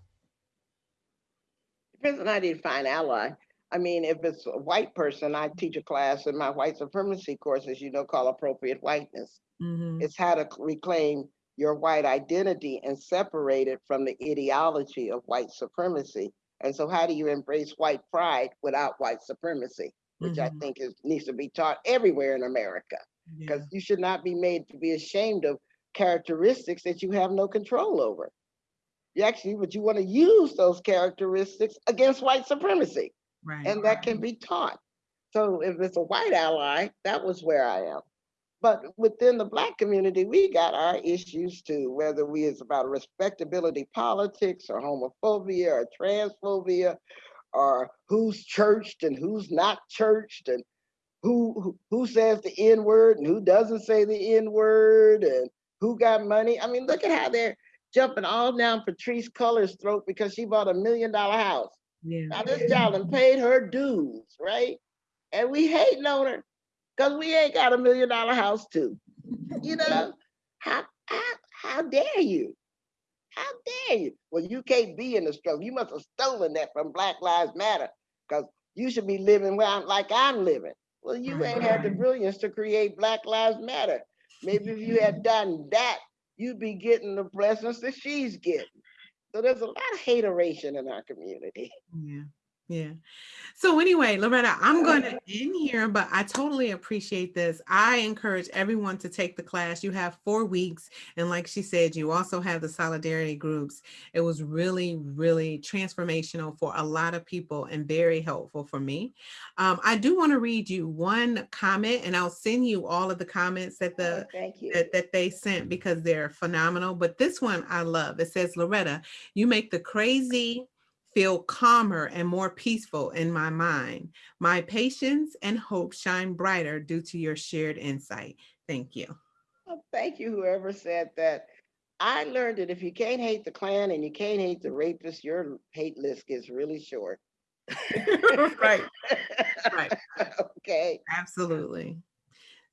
Depends on how you define ally. I mean, if it's a white person, I teach a class in my white supremacy courses, you know, called appropriate whiteness. Mhm, It's how to reclaim your white identity and separate it from the ideology of white supremacy. And so how do you embrace white pride without white supremacy? Which I mhm, think is needs to be taught everywhere in America, yeah, because you should not be made to be ashamed of characteristics that you have no control over. Actually, but you want to use those characteristics against white supremacy Right. and that can be taught. So if it's a white ally, that was where I am. But within the black community, we got our issues too, whether we is about respectability politics or homophobia or transphobia or who's churched and who's not churched and who who- who says the N word and who doesn't say the N word and who got money. I mean, look at how they're jumping all down Patrisse Cullors' throat because she bought a million dollar house. Yeah. Now this child done paid her dues, right? And we hating on her because we ain't got a million dollar house too. You know, how, how, how dare you? How dare you? Well, you can't be in the struggle. You must have stolen that from Black Lives Matter because you should be living where I'm, like I'm living. Well, you ain't had the brilliance to create Black Lives Matter. Maybe if you had done that, you'd be getting the blessings that she's getting. So there's a lot of hateration in our community. Yeah. Yeah. So anyway, Loretta, I'm going to end here, but I totally appreciate this. I encourage everyone to take the class. You have four weeks. And like she said, you also have the solidarity groups. It was really, really transformational for a lot of people and very helpful for me. Um, I do want to read you one comment and I'll send you all of the comments that the Oh, Thank you. that, that they sent because they're phenomenal. But this one I love. It says, Loretta, you make the crazy feel calmer and more peaceful in my mind. My patience and hope shine brighter due to your shared insight. Thank you. Well, Thank you, whoever said that. I learned that if you can't hate the Klan and you can't hate the rapist, your hate list gets really short. right, right. Okay. Absolutely.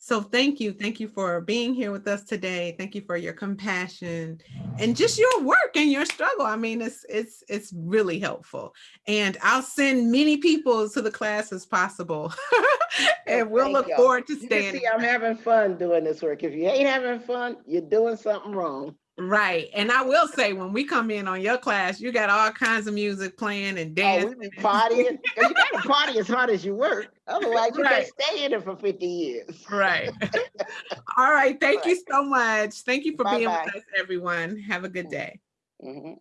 So thank you. Thank you for being here with us today. Thank you for your compassion and just your work and your struggle. I mean, it's it's it's really helpful. And I'll send many people to the class as possible. and we'll Thank look forward to You staying. see I'm having fun doing this work. If you ain't having fun, you're doing something wrong. Right. And I will say, when we come in on your class, you got all kinds of music playing and Oh, dancing. be partying. You gotta party as hard as you work. Otherwise, you Right. can't stay in it for 50 years. Right. all right. Thank you so much. Thank you for being Bye-bye. with us, everyone. Have a good day. Mhm.